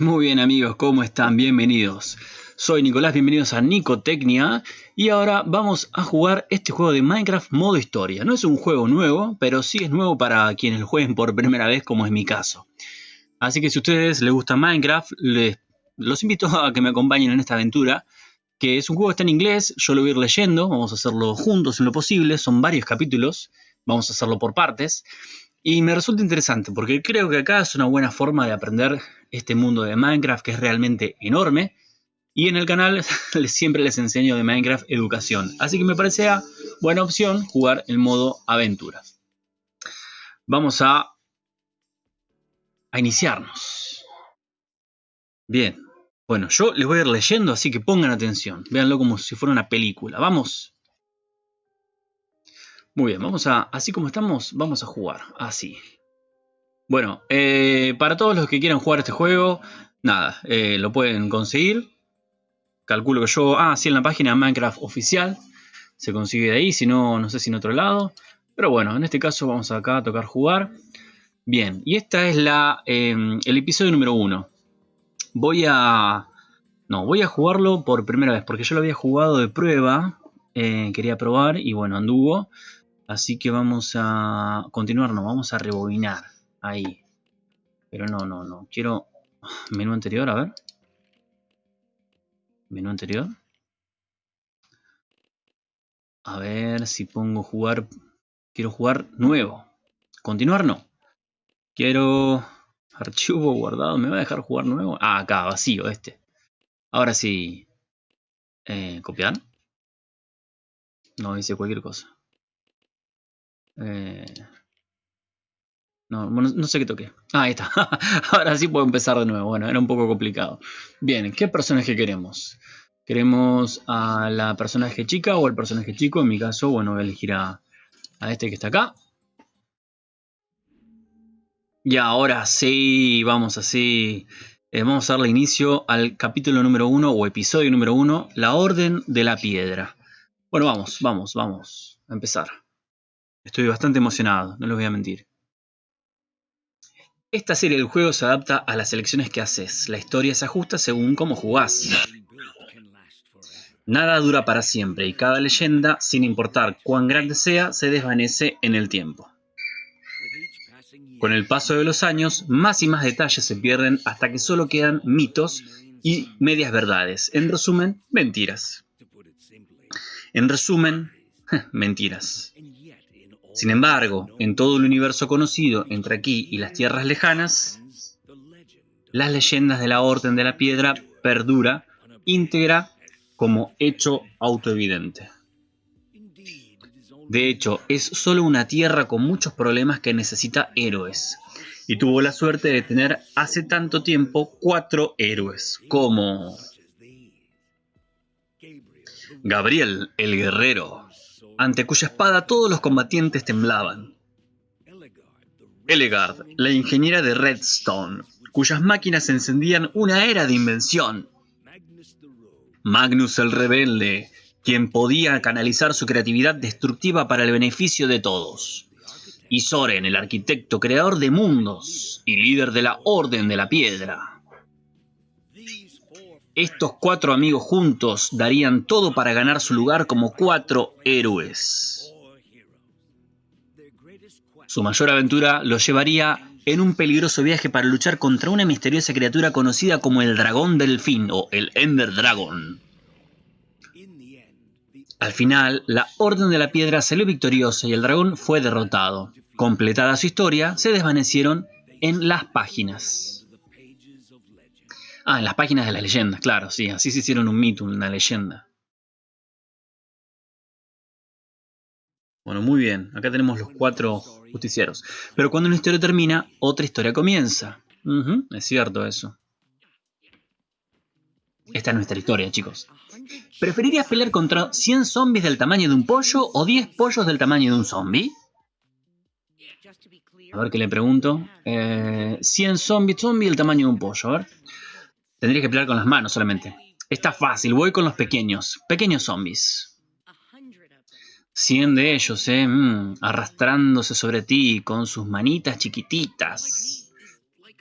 Muy bien amigos, ¿cómo están? Bienvenidos. Soy Nicolás, bienvenidos a Nicotecnia y ahora vamos a jugar este juego de Minecraft modo historia. No es un juego nuevo, pero sí es nuevo para quienes lo jueguen por primera vez como es mi caso. Así que si a ustedes les gusta Minecraft, les, los invito a que me acompañen en esta aventura, que es un juego que está en inglés, yo lo voy a ir leyendo, vamos a hacerlo juntos en lo posible, son varios capítulos, vamos a hacerlo por partes. Y me resulta interesante porque creo que acá es una buena forma de aprender este mundo de Minecraft que es realmente enorme. Y en el canal siempre les enseño de Minecraft educación. Así que me parece buena opción jugar el modo aventura. Vamos a, a iniciarnos. Bien. Bueno, yo les voy a ir leyendo, así que pongan atención. Véanlo como si fuera una película. Vamos. Muy bien, vamos a, así como estamos, vamos a jugar, así. Bueno, eh, para todos los que quieran jugar este juego, nada, eh, lo pueden conseguir. Calculo que yo, ah, sí, en la página Minecraft oficial, se consigue de ahí, si no, no sé si en otro lado. Pero bueno, en este caso vamos acá a tocar jugar. Bien, y esta es la, em, el episodio número uno. Voy a... No, voy a jugarlo por primera vez, porque yo lo había jugado de prueba. Eh, quería probar y bueno, anduvo. Así que vamos a continuar, no, vamos a rebobinar. Ahí. Pero no, no, no. Quiero menú anterior, a ver. Menú anterior. A ver si pongo jugar. Quiero jugar nuevo. Continuar no. Quiero archivo guardado. ¿Me va a dejar jugar nuevo? Ah, acá, vacío este. Ahora sí. Eh, ¿Copiar? No, hice cualquier cosa. Eh, no, no sé qué toqué. Ah, ahí está. Ahora sí puedo empezar de nuevo. Bueno, era un poco complicado. Bien, ¿qué personaje queremos? ¿Queremos a la personaje chica o al personaje chico? En mi caso, bueno, voy a elegir a, este que está acá. Y ahora sí, vamos así. Eh, vamos a darle inicio al capítulo número uno o episodio número uno, la Orden de la Piedra. Bueno, vamos, vamos, vamos a empezar. Estoy bastante emocionado, no les voy a mentir. Esta serie del juego se adapta a las elecciones que haces. La historia se ajusta según cómo jugás. Nada dura para siempre y cada leyenda, sin importar cuán grande sea, se desvanece en el tiempo. Con el paso de los años, más y más detalles se pierden hasta que solo quedan mitos y medias verdades. En resumen, mentiras. En resumen, mentiras. Sin embargo, en todo el universo conocido entre aquí y las tierras lejanas, las leyendas de la Orden de la Piedra perdura íntegra como hecho autoevidente. De hecho, es solo una tierra con muchos problemas que necesita héroes. Y tuvo la suerte de tener hace tanto tiempo cuatro héroes, como Gabriel el Guerrero, ante cuya espada todos los combatientes temblaban. Elegard, la ingeniera de Redstone, cuyas máquinas encendían una era de invención. Magnus el rebelde, quien podía canalizar su creatividad destructiva para el beneficio de todos. Y Soren, el arquitecto creador de mundos y líder de la Orden de la Piedra. Estos cuatro amigos juntos darían todo para ganar su lugar como cuatro héroes. Su mayor aventura los llevaría en un peligroso viaje para luchar contra una misteriosa criatura conocida como el Dragón Delfín o el Ender Dragon. Al final, la Orden de la Piedra salió victoriosa y el dragón fue derrotado. Completada su historia, se desvanecieron en las páginas. Ah, en las páginas de las leyendas, claro, sí, así se hicieron un mito, una leyenda. Bueno, muy bien, acá tenemos los cuatro justicieros. Pero cuando una historia termina, otra historia comienza. es cierto eso. Esta es nuestra historia, chicos. ¿Preferirías pelear contra 100 zombies del tamaño de un pollo o 10 pollos del tamaño de un zombie? A ver qué le pregunto. 100 eh, zombies, del tamaño de un pollo, a ver. Tendría que pelear con las manos solamente. Está fácil, voy con los pequeños. Pequeños zombies. 100 de ellos, ¿eh? Mm, arrastrándose sobre ti con sus manitas chiquititas.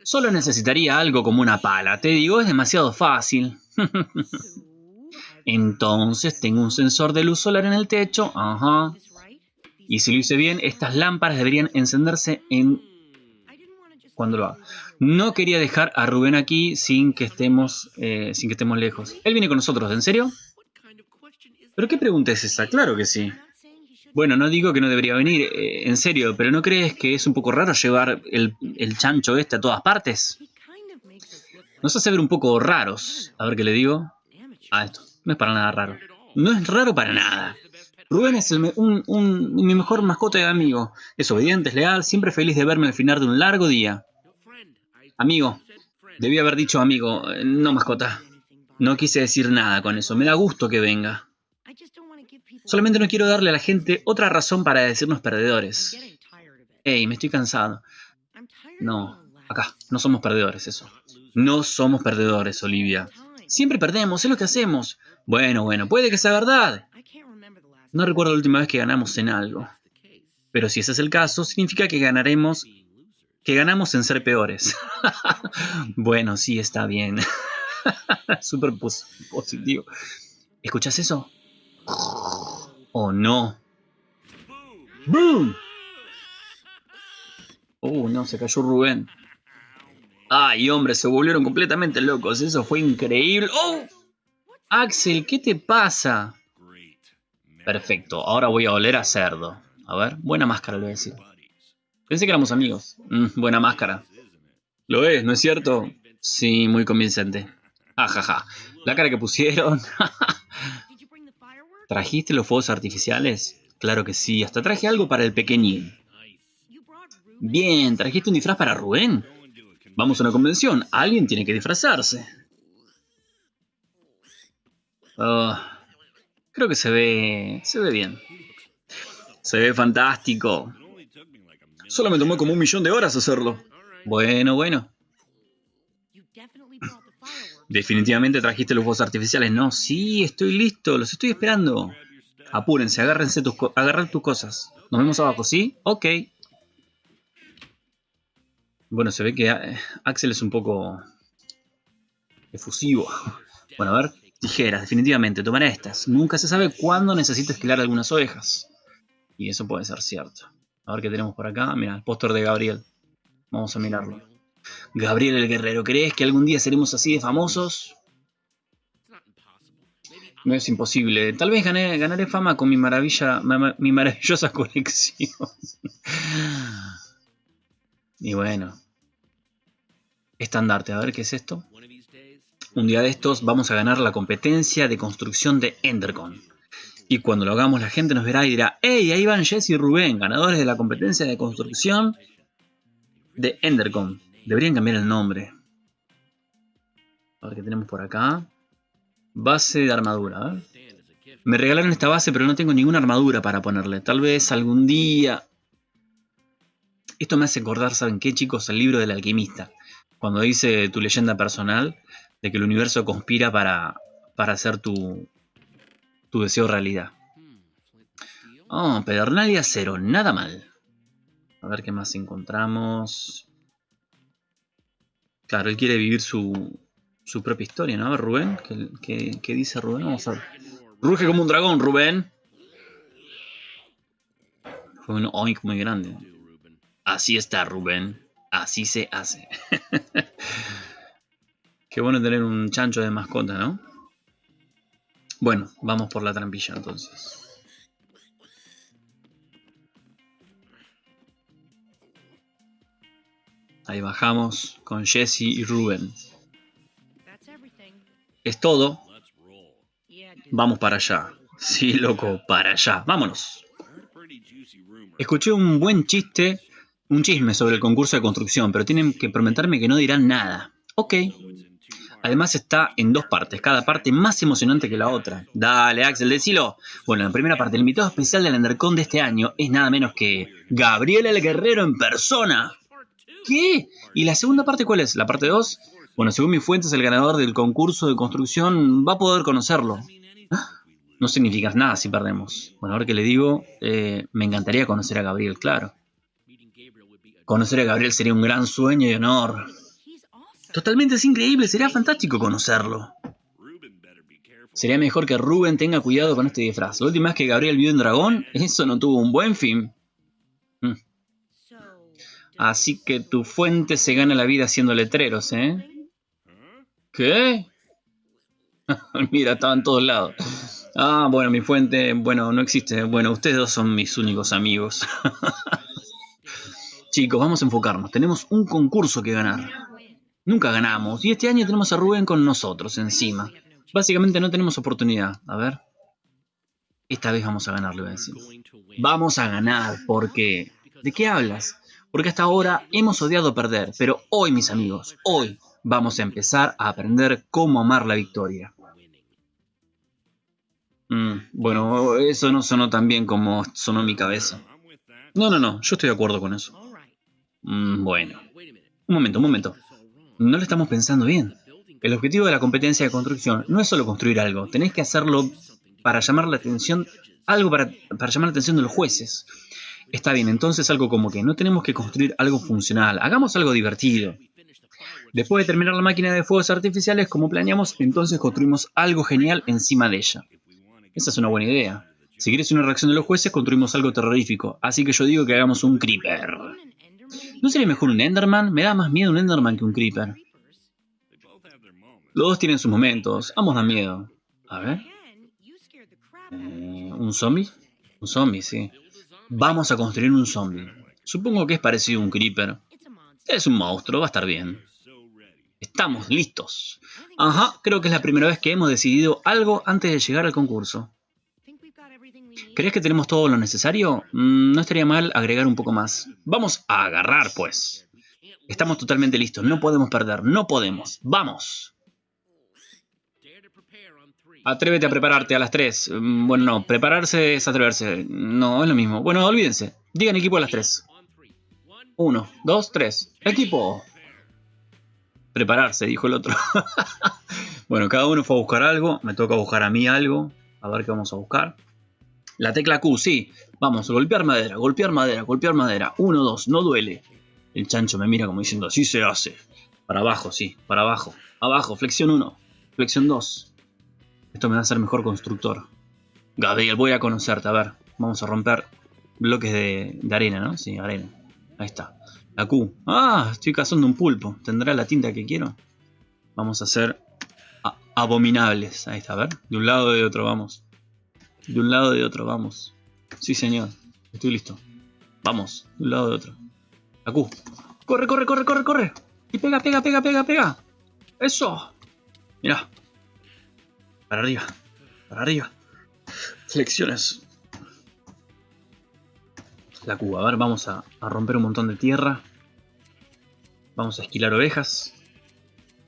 Solo necesitaría algo como una pala. Te digo, es demasiado fácil. Entonces tengo un sensor de luz solar en el techo. Ajá. Y si lo hice bien, estas lámparas deberían encenderse en... Cuando lo haga. No quería dejar a Rubén aquí sin que estemos, eh, sin que estemos lejos. Él viene con nosotros, ¿en serio? ¿Pero qué pregunta es esa? Claro que sí. Bueno, no digo que no debería venir, eh, en serio, pero ¿no crees que es un poco raro llevar el, el chancho este a todas partes? Nos hace ver un poco raros. A ver qué le digo. Ah, esto. No es para nada raro. No es raro para nada. Rubén es un, mi mejor mascota y amigo. Es obediente, es leal, siempre feliz de verme al final de un largo día. Amigo. Debí haber dicho amigo, no mascota. No quise decir nada con eso. Me da gusto que venga. Solamente no quiero darle a la gente otra razón para decirnos perdedores. Ey, me estoy cansado. No, acá, no somos perdedores, eso. No somos perdedores, Olivia. Siempre perdemos, es lo que hacemos. Bueno, bueno, puede que sea verdad. No recuerdo la última vez que ganamos en algo. Pero si ese es el caso, significa que ganaremos... Que ganamos en ser peores. bueno, sí, está bien. Súper positivo. ¿Escuchas eso? Oh, no. ¡Boom! Oh, no, se cayó Rubén. Ay, hombre, se volvieron completamente locos. Eso fue increíble. ¡Oh! Axel, ¿qué te pasa? Perfecto, ahora voy a oler a cerdo. A ver, buena máscara, le voy a decir. Pensé que éramos amigos. Mm, buena máscara. Lo es, ¿no es cierto? Sí, muy convincente. Ajaja. La cara que pusieron. ¿Trajiste los fuegos artificiales? Claro que sí, hasta traje algo para el pequeñín. Bien, ¿trajiste un disfraz para Rubén? Vamos a una convención, alguien tiene que disfrazarse. Ah, creo que se ve... se ve bien. Se ve fantástico. Solo me tomó como un millón de horas hacerlo. Bueno, bueno. Definitivamente trajiste los fuegos artificiales. No, sí, estoy listo, los estoy esperando. Apúrense, agárrense tus, agarrar tus cosas. Nos vemos abajo, ¿sí? Ok. Bueno, se ve que eh, Axel es un poco efusivo. Bueno, a ver, tijeras, definitivamente, tomaré estas. Nunca se sabe cuándo necesito esquilar algunas ovejas. Y eso puede ser cierto. A ver qué tenemos por acá. Mira, el póster de Gabriel. Vamos a mirarlo. Gabriel el Guerrero, ¿crees que algún día seremos así de famosos? No es imposible. Tal vez ganaré fama con mi maravilla, mi maravillosa colección. y bueno. Estandarte, a ver qué es esto. Un día de estos vamos a ganar la competencia de construcción de Endercon. Y cuando lo hagamos la gente nos verá y dirá, ¡Hey! Ahí van Jesse y Rubén, ganadores de la competencia de construcción de Endercon. Deberían cambiar el nombre. A ver qué tenemos por acá. Base de armadura. Me regalaron esta base, pero no tengo ninguna armadura para ponerle. Tal vez algún día... Esto me hace acordar, ¿saben qué, chicos? El libro del alquimista. Cuando dice tu leyenda personal de que el universo conspira para, para hacer tu, tu deseo realidad. Oh, Pedernal acero. Nada mal. A ver qué más encontramos. Claro, él quiere vivir su, su propia historia, ¿no? A ver, Rubén, ¿qué, dice Rubén? Vamos a ver. Ruge como un dragón, Rubén. Fue un oink muy grande. Así está, Rubén. Así se hace. Qué bueno tener un chancho de mascota, ¿no? Bueno, vamos por la trampilla entonces. Ahí bajamos con Jesse y Ruben. Es todo. Vamos para allá. Sí, loco, para allá. Vámonos. Escuché un buen chiste, un chisme sobre el concurso de construcción, pero tienen que prometerme que no dirán nada. Ok. Además está en dos partes, cada parte más emocionante que la otra. Dale, Axel, decilo. Bueno, la primera parte, el invitado especial del Undercon de este año es nada menos que Gabriel el Guerrero en persona. ¿Qué? ¿Y la segunda parte cuál es? ¿La parte 2? Bueno, según mis fuentes, el ganador del concurso de construcción va a poder conocerlo. No significa nada si perdemos. Bueno, ahora que le digo, eh, me encantaría conocer a Gabriel, claro. Conocer a Gabriel sería un gran sueño y honor. Totalmente es increíble, sería fantástico conocerlo. Sería mejor que Ruben tenga cuidado con este disfraz. La última vez que Gabriel vio un dragón, eso no tuvo un buen fin. Mm. Así que tu fuente se gana la vida haciendo letreros, ¿eh? ¿Qué? Mira, estaba en todos lados. Ah, bueno, mi fuente, bueno, no existe. Bueno, ustedes dos son mis únicos amigos. Chicos, vamos a enfocarnos. Tenemos un concurso que ganar. Nunca ganamos. Y este año tenemos a Rubén con nosotros encima. Básicamente no tenemos oportunidad. A ver. Esta vez vamos a ganar, le a. Vamos a ganar, porque... ¿De qué hablas? Porque hasta ahora hemos odiado perder, pero hoy, mis amigos, hoy vamos a empezar a aprender cómo amar la victoria. Mm, bueno, eso no sonó tan bien como sonó mi cabeza. No, no, no, yo estoy de acuerdo con eso. Mm, bueno. Un momento, un momento. No lo estamos pensando bien. El objetivo de la competencia de construcción no es solo construir algo, tenéis que hacerlo para llamar la atención, algo para, para llamar la atención de los jueces. Está bien, entonces algo como que no tenemos que construir algo funcional, hagamos algo divertido. Después de terminar la máquina de fuegos artificiales como planeamos, entonces construimos algo genial encima de ella. Esa es una buena idea. Si quieres una reacción de los jueces, construimos algo terrorífico. Así que yo digo que hagamos un Creeper. ¿No sería mejor un Enderman? Me da más miedo un Enderman que un Creeper. Los dos tienen sus momentos. Ambos dan miedo. A ver. Eh, ¿Un zombie? Un zombie, sí. Vamos a construir un zombie. Supongo que es parecido a un Creeper. Es un monstruo, va a estar bien. Estamos listos. Ajá, creo que es la primera vez que hemos decidido algo antes de llegar al concurso. ¿Crees que tenemos todo lo necesario? Mm, no estaría mal agregar un poco más. Vamos a agarrar, pues. Estamos totalmente listos. No podemos perder. No podemos. ¡Vamos! Atrévete a prepararte a las 3. Mm, bueno, no. Prepararse es atreverse. No, es lo mismo. Bueno, olvídense. Digan equipo a las 3. 1, 2, 3. ¡Equipo! Prepararse, dijo el otro. bueno, cada uno fue a buscar algo. Me toca buscar a mí algo. A ver qué vamos a buscar. La tecla Q, sí. Vamos, golpear madera, golpear madera, golpear madera. Uno, dos, no duele. El chancho me mira como diciendo, así se hace. Para abajo, sí, para abajo. Abajo, flexión 1, flexión 2. Esto me va a hacer mejor constructor. Gabriel, voy a conocerte. A ver, vamos a romper bloques de, de arena, ¿no? Sí, arena. Ahí está. La Q. Ah, estoy cazando un pulpo. ¿Tendrá la tinta que quiero? Vamos a hacer abominables. Ahí está, a ver. De un lado y de otro, vamos. De un lado y de otro, vamos. Sí, señor. Estoy listo. Vamos, de un lado y de otro. Q. Corre, corre, corre, corre, corre. Y pega, pega, pega, pega, pega. Eso. Mira. Para arriba. Para arriba. Flexiones. La Q. A ver, vamos a romper un montón de tierra. Vamos a esquilar ovejas.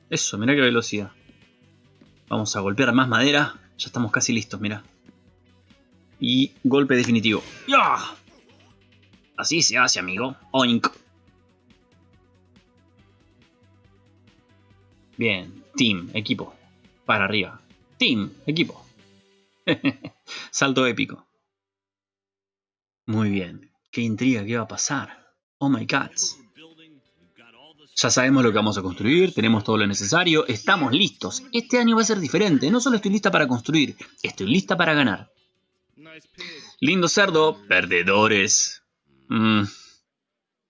Eso, mira qué velocidad. Vamos a golpear más madera. Ya estamos casi listos, mira. Y golpe definitivo. ¡Ya! Así se hace, amigo. Oink. Bien. Team, equipo. Para arriba. Team, equipo. Salto épico. Muy bien. Qué intriga, ¿qué va a pasar? Oh my god. Ya sabemos lo que vamos a construir, tenemos todo lo necesario, estamos listos. Este año va a ser diferente, no solo estoy lista para construir, estoy lista para ganar. Lindo cerdo, perdedores. Mm.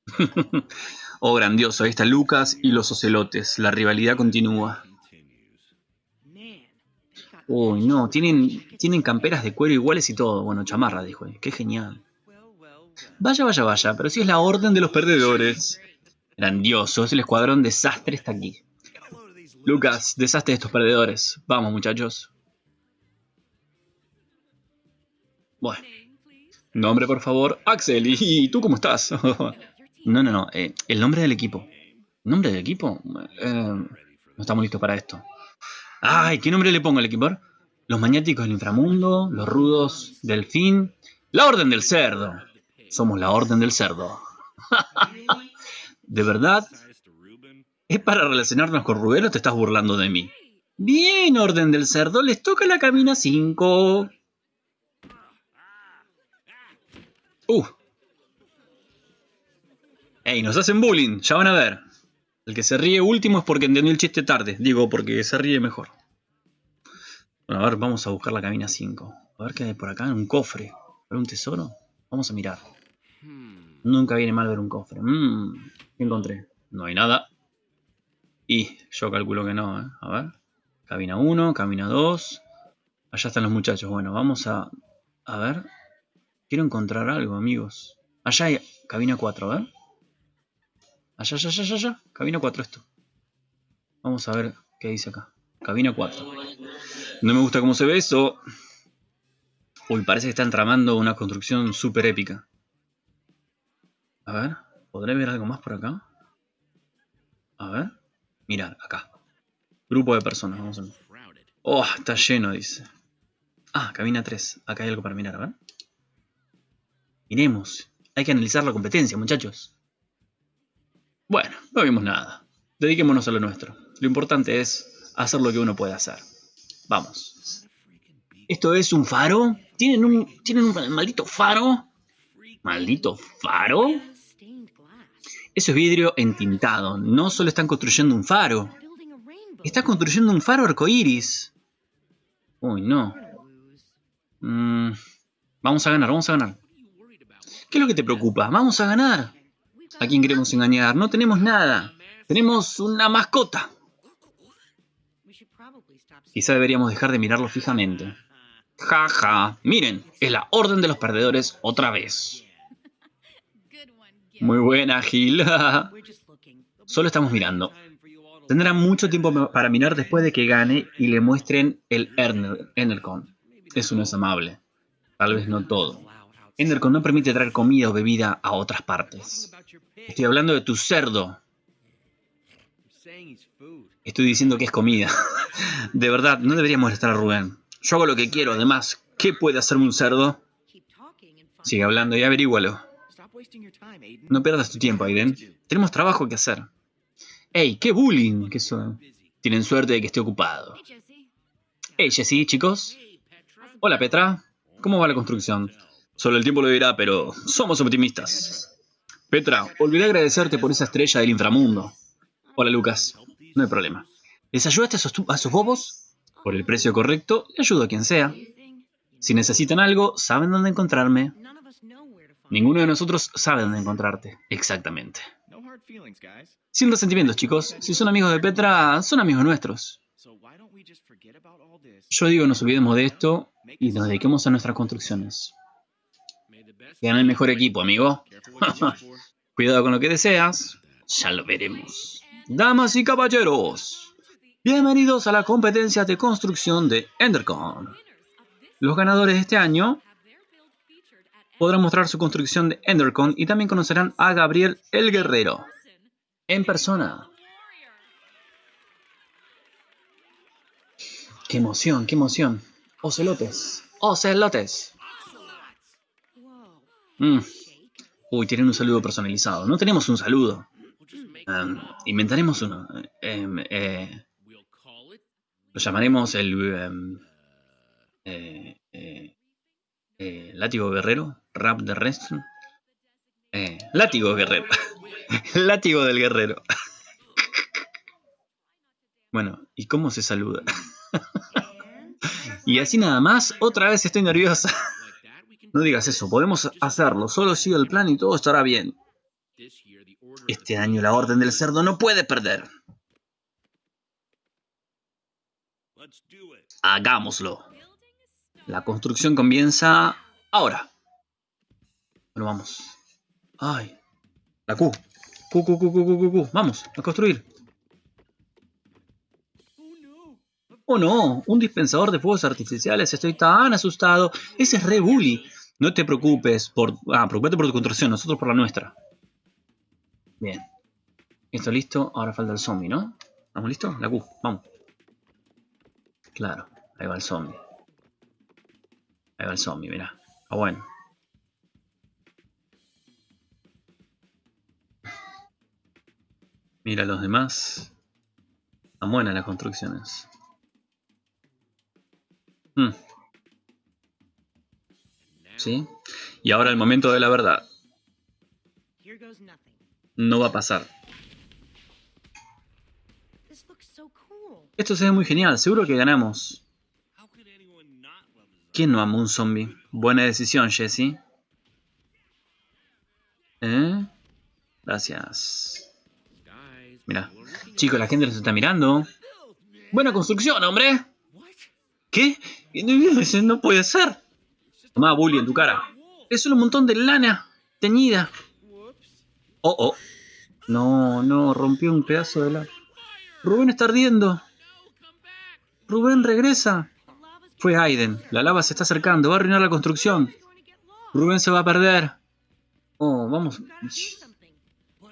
oh, grandioso, ahí está Lucas y los ocelotes, la rivalidad continúa. Uy, no, tienen, tienen camperas de cuero iguales y todo. Bueno, chamarra, dijo. Qué genial. Vaya, vaya, vaya, pero si es la orden de los perdedores. Grandioso, el escuadrón desastre está aquí. Lucas, desastre de estos perdedores. Vamos, muchachos. Bueno. Nombre, por favor. Axel, ¿y tú cómo estás? no, no, no. Eh, el nombre del equipo. ¿Nombre del equipo? Eh, no estamos listos para esto. Ay, ¿qué nombre le pongo al equipo? Los maniáticos del inframundo, los rudos del fin, la orden del cerdo. Somos la orden del cerdo. ¿De verdad? ¿Es para relacionarnos con Rubén o te estás burlando de mí? Bien, Orden del Cerdo, les toca la cabina 5. Uh. Ey, nos hacen bullying, ya van a ver. El que se ríe último es porque entendió el chiste tarde. Digo, porque se ríe mejor. Bueno, a ver, vamos a buscar la cabina 5. A ver qué hay por acá. Un cofre. ¿Ver un tesoro? Vamos a mirar. Nunca viene mal ver un cofre. Mmm, ¿qué encontré? No hay nada. Y yo calculo que no, ¿eh? A ver. Cabina 1, cabina 2. Allá están los muchachos. Bueno, vamos a... A ver. Quiero encontrar algo, amigos. Allá hay cabina 4, a ver. Allá, allá, allá, allá. Cabina 4 esto. Vamos a ver qué dice acá. Cabina 4. No me gusta cómo se ve eso. Uy, parece que están tramando una construcción súper épica. A ver, ¿podré ver algo más por acá? A ver. Mirar, acá. Grupo de personas, vamos a ver. Oh, está lleno, dice. Ah, cabina 3. Acá hay algo para mirar, a ver. Hay que analizar la competencia, muchachos. Bueno, no vimos nada. Dediquémonos a lo nuestro. Lo importante es hacer lo que uno puede hacer. Vamos. ¿Esto es un faro? ¿Tienen un, ¿tienen un maldito faro? ¿Maldito faro? Eso es vidrio entintado. No solo están construyendo un faro. Están construyendo un faro arcoíris. Uy, no. Mm, vamos a ganar, vamos a ganar. ¿Qué es lo que te preocupa? Vamos a ganar. ¿A quién queremos engañar? No tenemos nada. Tenemos una mascota. Quizá deberíamos dejar de mirarlo fijamente. Jaja. Ja. Miren, es la orden de los perdedores otra vez. Muy buena, Gil. Solo estamos mirando. Tendrá mucho tiempo para mirar después de que gane y le muestren el Enercon. Eso no es amable. Tal vez no todo. Endercon no permite traer comida o bebida a otras partes. Estoy hablando de tu cerdo. Estoy diciendo que es comida. de verdad, no deberíamos molestar a Rubén. Yo hago lo que quiero, además. ¿Qué puede hacerme un cerdo? Sigue hablando y averígualo. No pierdas tu tiempo, Aiden. Tenemos trabajo que hacer. ¡Ey! ¡Qué bullying! ¿Qué son? Tienen suerte de que esté ocupado. ¡Hey, Jesse, chicos! Hola, Petra. ¿Cómo va la construcción? Solo el tiempo lo dirá, pero somos optimistas. Petra, olvidé agradecerte por esa estrella del inframundo. Hola, Lucas. No hay problema. ¿Les ayudaste a a esos bobos? Por el precio correcto, le ayudo a quien sea. Si necesitan algo, saben dónde encontrarme. Ninguno de nosotros sabe dónde encontrarte, exactamente. Sin resentimientos, chicos. Si son amigos de Petra, son amigos nuestros. Yo digo, nos olvidemos de esto y nos dediquemos a nuestras construcciones. Gana el mejor equipo, amigo. Cuidado con lo que deseas. Ya lo veremos. Damas y caballeros, bienvenidos a la competencia de construcción de Endercon. Los ganadores de este año podrán mostrar su construcción de Endercon y también conocerán a Gabriel el Guerrero en persona. ¡Qué emoción, qué emoción! Ocelotes, ocelotes. Mm. Uy, tienen un saludo personalizado. No tenemos un saludo. Em, inventaremos uno. Em, eh, lo llamaremos el... Eh, eh, látigo guerrero. Rap de Rest. látigo guerrero. látigo del guerrero. bueno, ¿y cómo se saluda? y así nada más, otra vez estoy nerviosa. No digas eso, podemos hacerlo, solo sigue el plan y todo estará bien. Este año la Orden del Cerdo no puede perder. Hagámoslo. La construcción comienza ahora. Bueno, vamos. Ay. La Q. Q, Q, Q, Q, Q, Q. Vamos, a construir. Oh no, un dispensador de fuegos artificiales. Estoy tan asustado. Ese es re bully. No te preocupes por... Ah, preocupate por tu construcción, nosotros por la nuestra. Bien. Esto listo, ahora falta el zombie, ¿no? ¿Vamos listo? La Q, vamos. Claro, ahí va el zombie. Ahí va el zombie, mirá. Ah, bueno. Mira los demás. Están buenas las construcciones. Hmm. ¿Sí? Y ahora el momento de la verdad. No va a pasar. Esto se ve muy genial, seguro que ganamos. ¿Quién no ama un zombie? Buena decisión, Jesse. ¿Eh? Gracias. Mira. Chicos, la gente nos está mirando. Buena construcción, hombre. ¿Qué? No puede ser. Toma, bully en tu cara. Es un montón de lana teñida. Oh, oh. No, no, rompió un pedazo de la... Rubén está ardiendo. Rubén regresa. Fue Aiden. La lava se está acercando. Va a arruinar la construcción. Rubén se va a perder. Oh, vamos.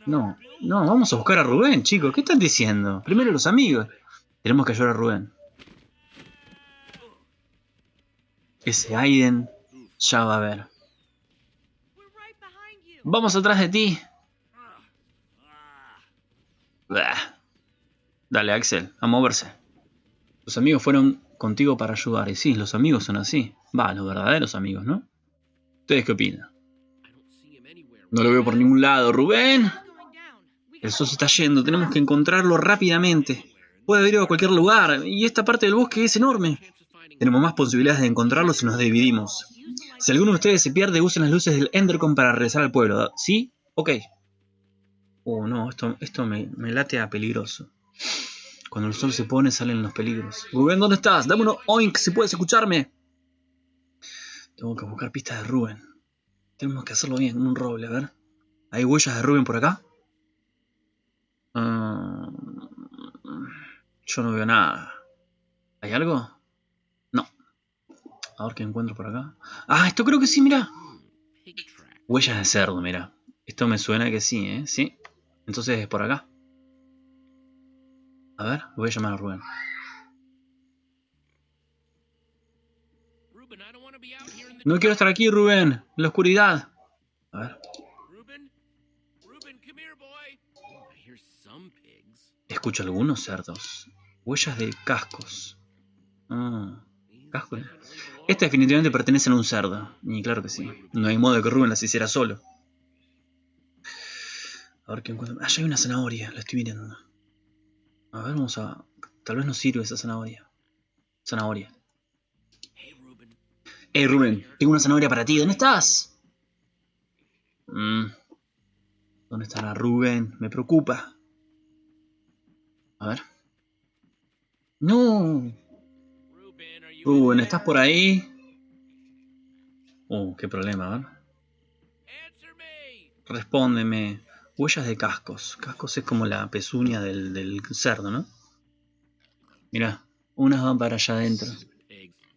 No, no, vamos a buscar a Rubén, chicos. ¿Qué están diciendo? Primero los amigos. Tenemos que ayudar a Rubén. Ese Aiden ya va a ver. Vamos atrás de ti. Dale, Axel, a moverse. Los amigos fueron contigo para ayudar. Y sí, los amigos son así. Va, los verdaderos amigos, ¿no? ¿Ustedes qué opinan? No lo veo por ningún lado. ¡Rubén! El sol se está yendo. Tenemos que encontrarlo rápidamente. Puede haber ido a cualquier lugar. Y esta parte del bosque es enorme. Tenemos más posibilidades de encontrarlo si nos dividimos. Si alguno de ustedes se pierde, usen las luces del Endercom para regresar al pueblo. ¿Sí? Ok. Oh, no. Esto, esto me, me late a peligroso. Cuando el sol se pone, salen los peligros. Rubén, ¿dónde estás? Dame uno oink si puedes escucharme. Tengo que buscar pistas de Rubén. Tenemos que hacerlo bien, un roble, a ver. ¿Hay huellas de Rubén por acá? Ah, yo no veo nada. ¿Hay algo? A ver qué encuentro por acá. Ah, esto creo que sí, mira. Huellas de cerdo, mira. Esto me suena que sí, ¿eh? Sí. Entonces es por acá. A ver, voy a llamar a Rubén. No quiero estar aquí, Rubén. En la oscuridad. A ver. Escucho algunos cerdos. Huellas de cascos. Ah, cascos. Este definitivamente pertenece a un cerdo. Y claro que sí. No hay modo de que Rubén las hiciera solo. A ver qué encuentro. Ah, ya hay una zanahoria. La estoy mirando. A ver, vamos a... Tal vez nos sirve esa zanahoria. Zanahoria. Hey Rubén, tengo una zanahoria para ti. ¿Dónde estás? Mm. ¿Dónde estará Rubén? Me preocupa. A ver. No. Rubén, ¿estás por ahí? Oh, qué problema, a ver. Respóndeme. Huellas de cascos. Cascos es como la pezuña del, cerdo, ¿no? Mira, unas van para allá adentro.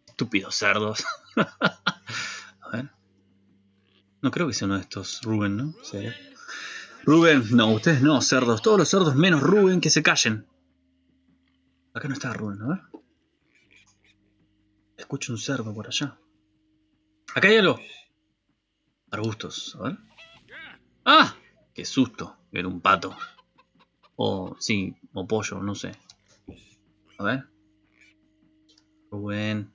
Estúpidos cerdos. A ver. No creo que sea uno de estos Rubén, ¿no? Rubén, no, ustedes no, cerdos. Todos los cerdos menos Rubén que se callen. Acá no está Rubén, a ver. Escucho un cerdo por allá. Acá hay algo. Arbustos, a ver. ¡Ah! Qué susto, era un pato. O, sí, o pollo, no sé. A ver. Rubén.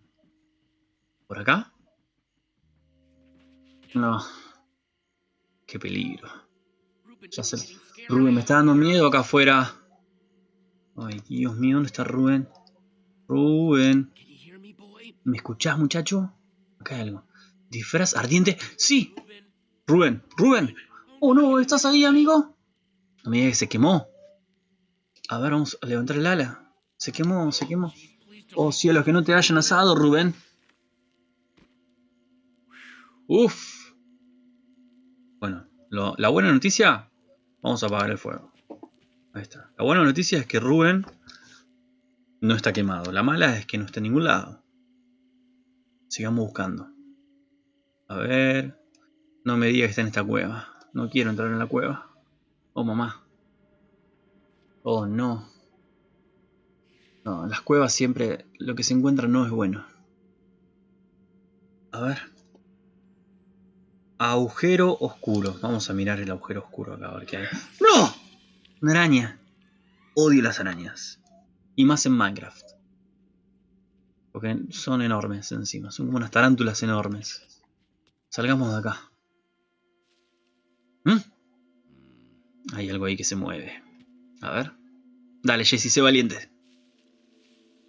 ¿Por acá? No. Qué peligro. Ya sé. Rubén, me está dando miedo acá afuera. Ay, Dios mío, ¿dónde está Rubén? Rubén. ¿Me escuchás, muchacho? Acá hay algo. ¿Disfraz ardiente? ¡Sí! Rubén, Rubén, Oh no, ¿estás ahí, amigo? No se quemó. A ver, vamos a levantar el ala. Se quemó, se quemó. Oh cielos, que no te hayan asado, Rubén. Uf. Bueno, la buena noticia, vamos a apagar el fuego. Ahí está. La buena noticia es que Rubén no está quemado. La mala es que no está en ningún lado. Sigamos buscando. A ver. No me digas que está en esta cueva. No quiero entrar en la cueva. Oh, mamá. Oh, no. No, las cuevas siempre lo que se encuentra no es bueno. A ver. Agujero oscuro. Vamos a mirar el agujero oscuro acá, a ver qué hay. ¡No! Una araña. Odio las arañas. Y más en Minecraft. Porque son enormes encima. Son como unas tarántulas enormes. Salgamos de acá. ¿Mm? Hay algo ahí que se mueve. A ver. Dale, Jesse, sé valiente.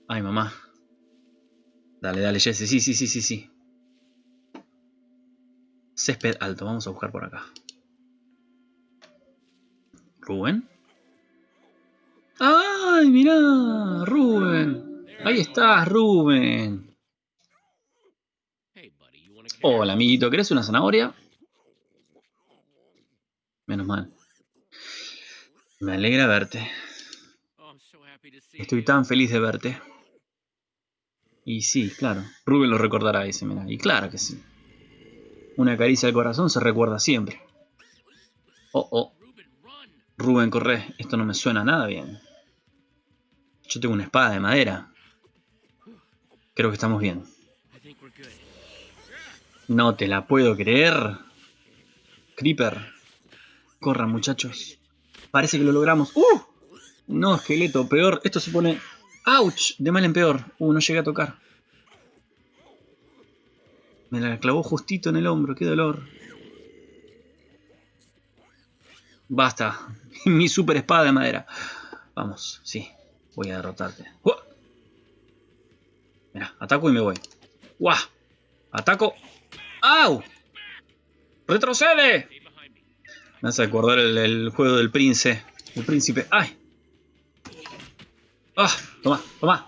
Ay, mamá. Dale, dale, Jesse. Sí, sí, sí, sí, sí. Césped alto. Vamos a buscar por acá. ¿Rubén? ¡Ay, mirá! ¡Rubén! Ahí estás, Rubén. Hola, amiguito. ¿Querés una zanahoria? Menos mal. Me alegra verte. Estoy tan feliz de verte. Y sí, claro. Rubén lo recordará, dice, mira. Y claro que sí. Una caricia al corazón se recuerda siempre. Oh, oh. Rubén, corre. Esto no me suena nada bien. Yo tengo una espada de madera. Creo que estamos bien. No te la puedo creer. Creeper. Corran, muchachos. Parece que lo logramos. ¡Uh! No, esqueleto, peor. Esto se pone... ¡Auch! De mal en peor. Uh, no llegué a tocar. Me la clavó justito en el hombro. ¡Qué dolor! Basta. Mi super espada de madera. Vamos, sí. Voy a derrotarte. Mira, ataco y me voy. ¡Guau! Ataco. ¡Au! ¡Retrocede! Me hace acordar el, juego del príncipe. El príncipe. ¡Ay! ¡Ah! Toma, toma.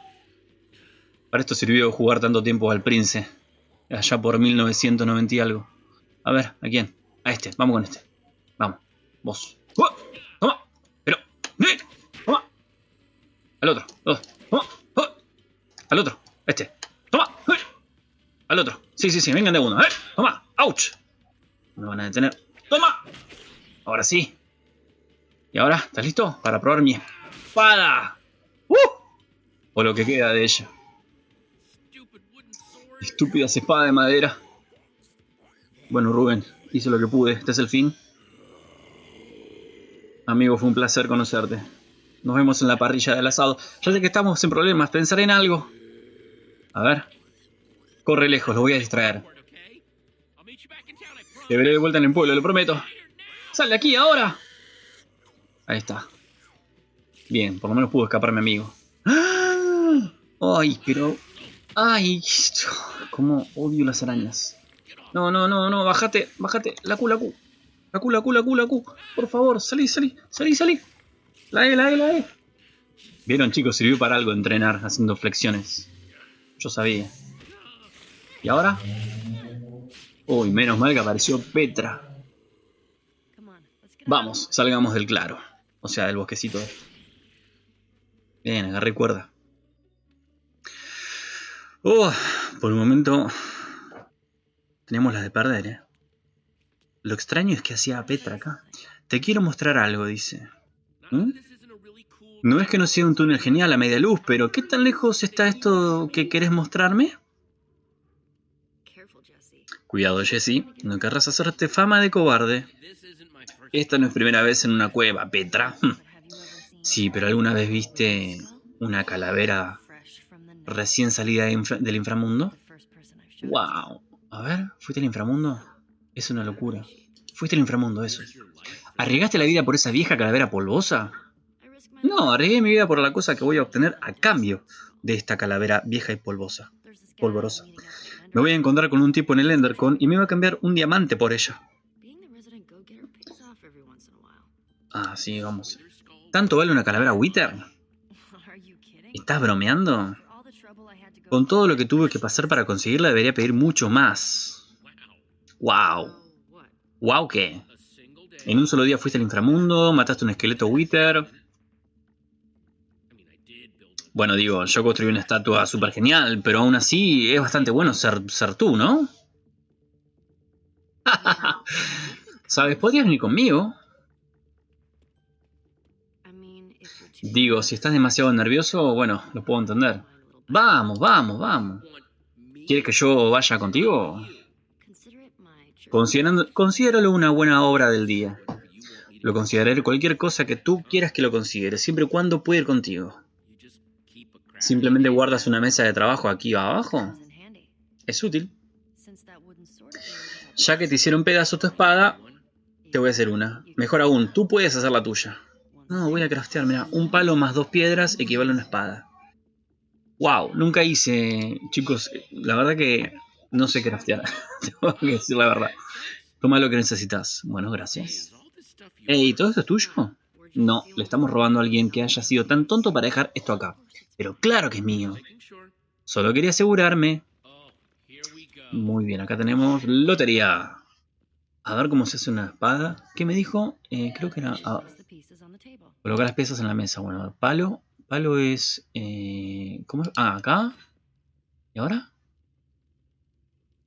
Para esto sirvió jugar tanto tiempo al príncipe. Allá por 1990 y algo. A ver, ¿a quién? A este. Vamos con este. Vamos. Vos. Toma. Pero. Toma. Al otro. Toma. Al otro. Este. Toma. Al otro. Sí, sí, sí. Vengan de uno. Toma. ¡Auch! Me van a detener. ¡Toma! Ahora sí. ¿Y ahora? ¿Estás listo? Para probar mi espada. ¡Uh! O lo que queda de ella. Estúpida espada de madera. Bueno, Rubén, hice lo que pude. Este es el fin. Amigo, fue un placer conocerte. Nos vemos en la parrilla del asado. Ya sé que estamos en problemas. Pensaré en algo. A ver. Corre lejos, lo voy a distraer. Te veré de vuelta en el pueblo, lo prometo. ¡Sal de aquí ahora! Ahí está. Bien, por lo menos pudo escapar mi amigo. ¡Ah! ¡Ay, pero... ¡Ay! Cómo odio las arañas. No, no, no, no, bájate, bájate. La Q, la Q. La Q, la Q, la Q, Q. Por favor, salí, salí, salí, salí. La E, la E, la E. Vieron, chicos, sirvió para algo entrenar haciendo flexiones. Yo sabía. ¿Y ahora? Uy, menos mal que apareció Petra. Vamos, salgamos del claro. O sea, del bosquecito. Bien, agarré cuerda. Oh, por un momento tenemos las de perder, ¿eh? Lo extraño es que hacía Petra acá. Te quiero mostrar algo, dice. ¿Mm? No es que no sea un túnel genial a media luz, pero ¿qué tan lejos está esto que querés mostrarme? Cuidado, Jesse. No querrás hacerte fama de cobarde. Esta no es primera vez en una cueva, Petra. Sí, pero ¿alguna vez viste una calavera recién salida del inframundo? ¡Wow! A ver, ¿fuiste al inframundo? Es una locura. Fuiste al inframundo, eso. ¿Arriesgaste la vida por esa vieja calavera polvosa? No, arriesgué mi vida por la cosa que voy a obtener a cambio de esta calavera vieja y polvosa. Polvorosa. Me voy a encontrar con un tipo en el Endercon y me va a cambiar un diamante por ella. Ah, sí, vamos. ¿Tanto vale una calavera Wither? ¿Estás bromeando? Con todo lo que tuve que pasar para conseguirla, debería pedir mucho más. ¡Wow! ¿Wow qué? En un solo día fuiste al inframundo, mataste un esqueleto Wither. Bueno, digo, yo construí una estatua súper genial, pero aún así es bastante bueno ser, tú, ¿no? ¿Sabes? Podrías venir conmigo. Digo, si estás demasiado nervioso, bueno, lo puedo entender. Vamos, vamos, vamos. ¿Quieres que yo vaya contigo? considéralo una buena obra del día. Lo consideraré cualquier cosa que tú quieras que lo consideres, siempre y cuando pueda ir contigo. Simplemente guardas una mesa de trabajo aquí abajo. Es útil. Ya que te hicieron pedazo tu espada, te voy a hacer una. Mejor aún, tú puedes hacer la tuya. No, voy a craftear, mira, un palo más dos piedras equivale a una espada. Wow, nunca hice, chicos, la verdad que no sé craftear. Tengo que decir la verdad. Toma lo que necesitas. Bueno, gracias. Ey, ¿todo esto es tuyo? No, le estamos robando a alguien que haya sido tan tonto para dejar esto acá. Pero claro que es mío. Solo quería asegurarme. Muy bien, acá tenemos lotería. A ver cómo se hace una espada. ¿Qué me dijo? Eh, creo que era... Ah, colocar las piezas en la mesa. Bueno, palo. Palo es... Eh, ¿Cómo es? Ah, acá. ¿Y ahora?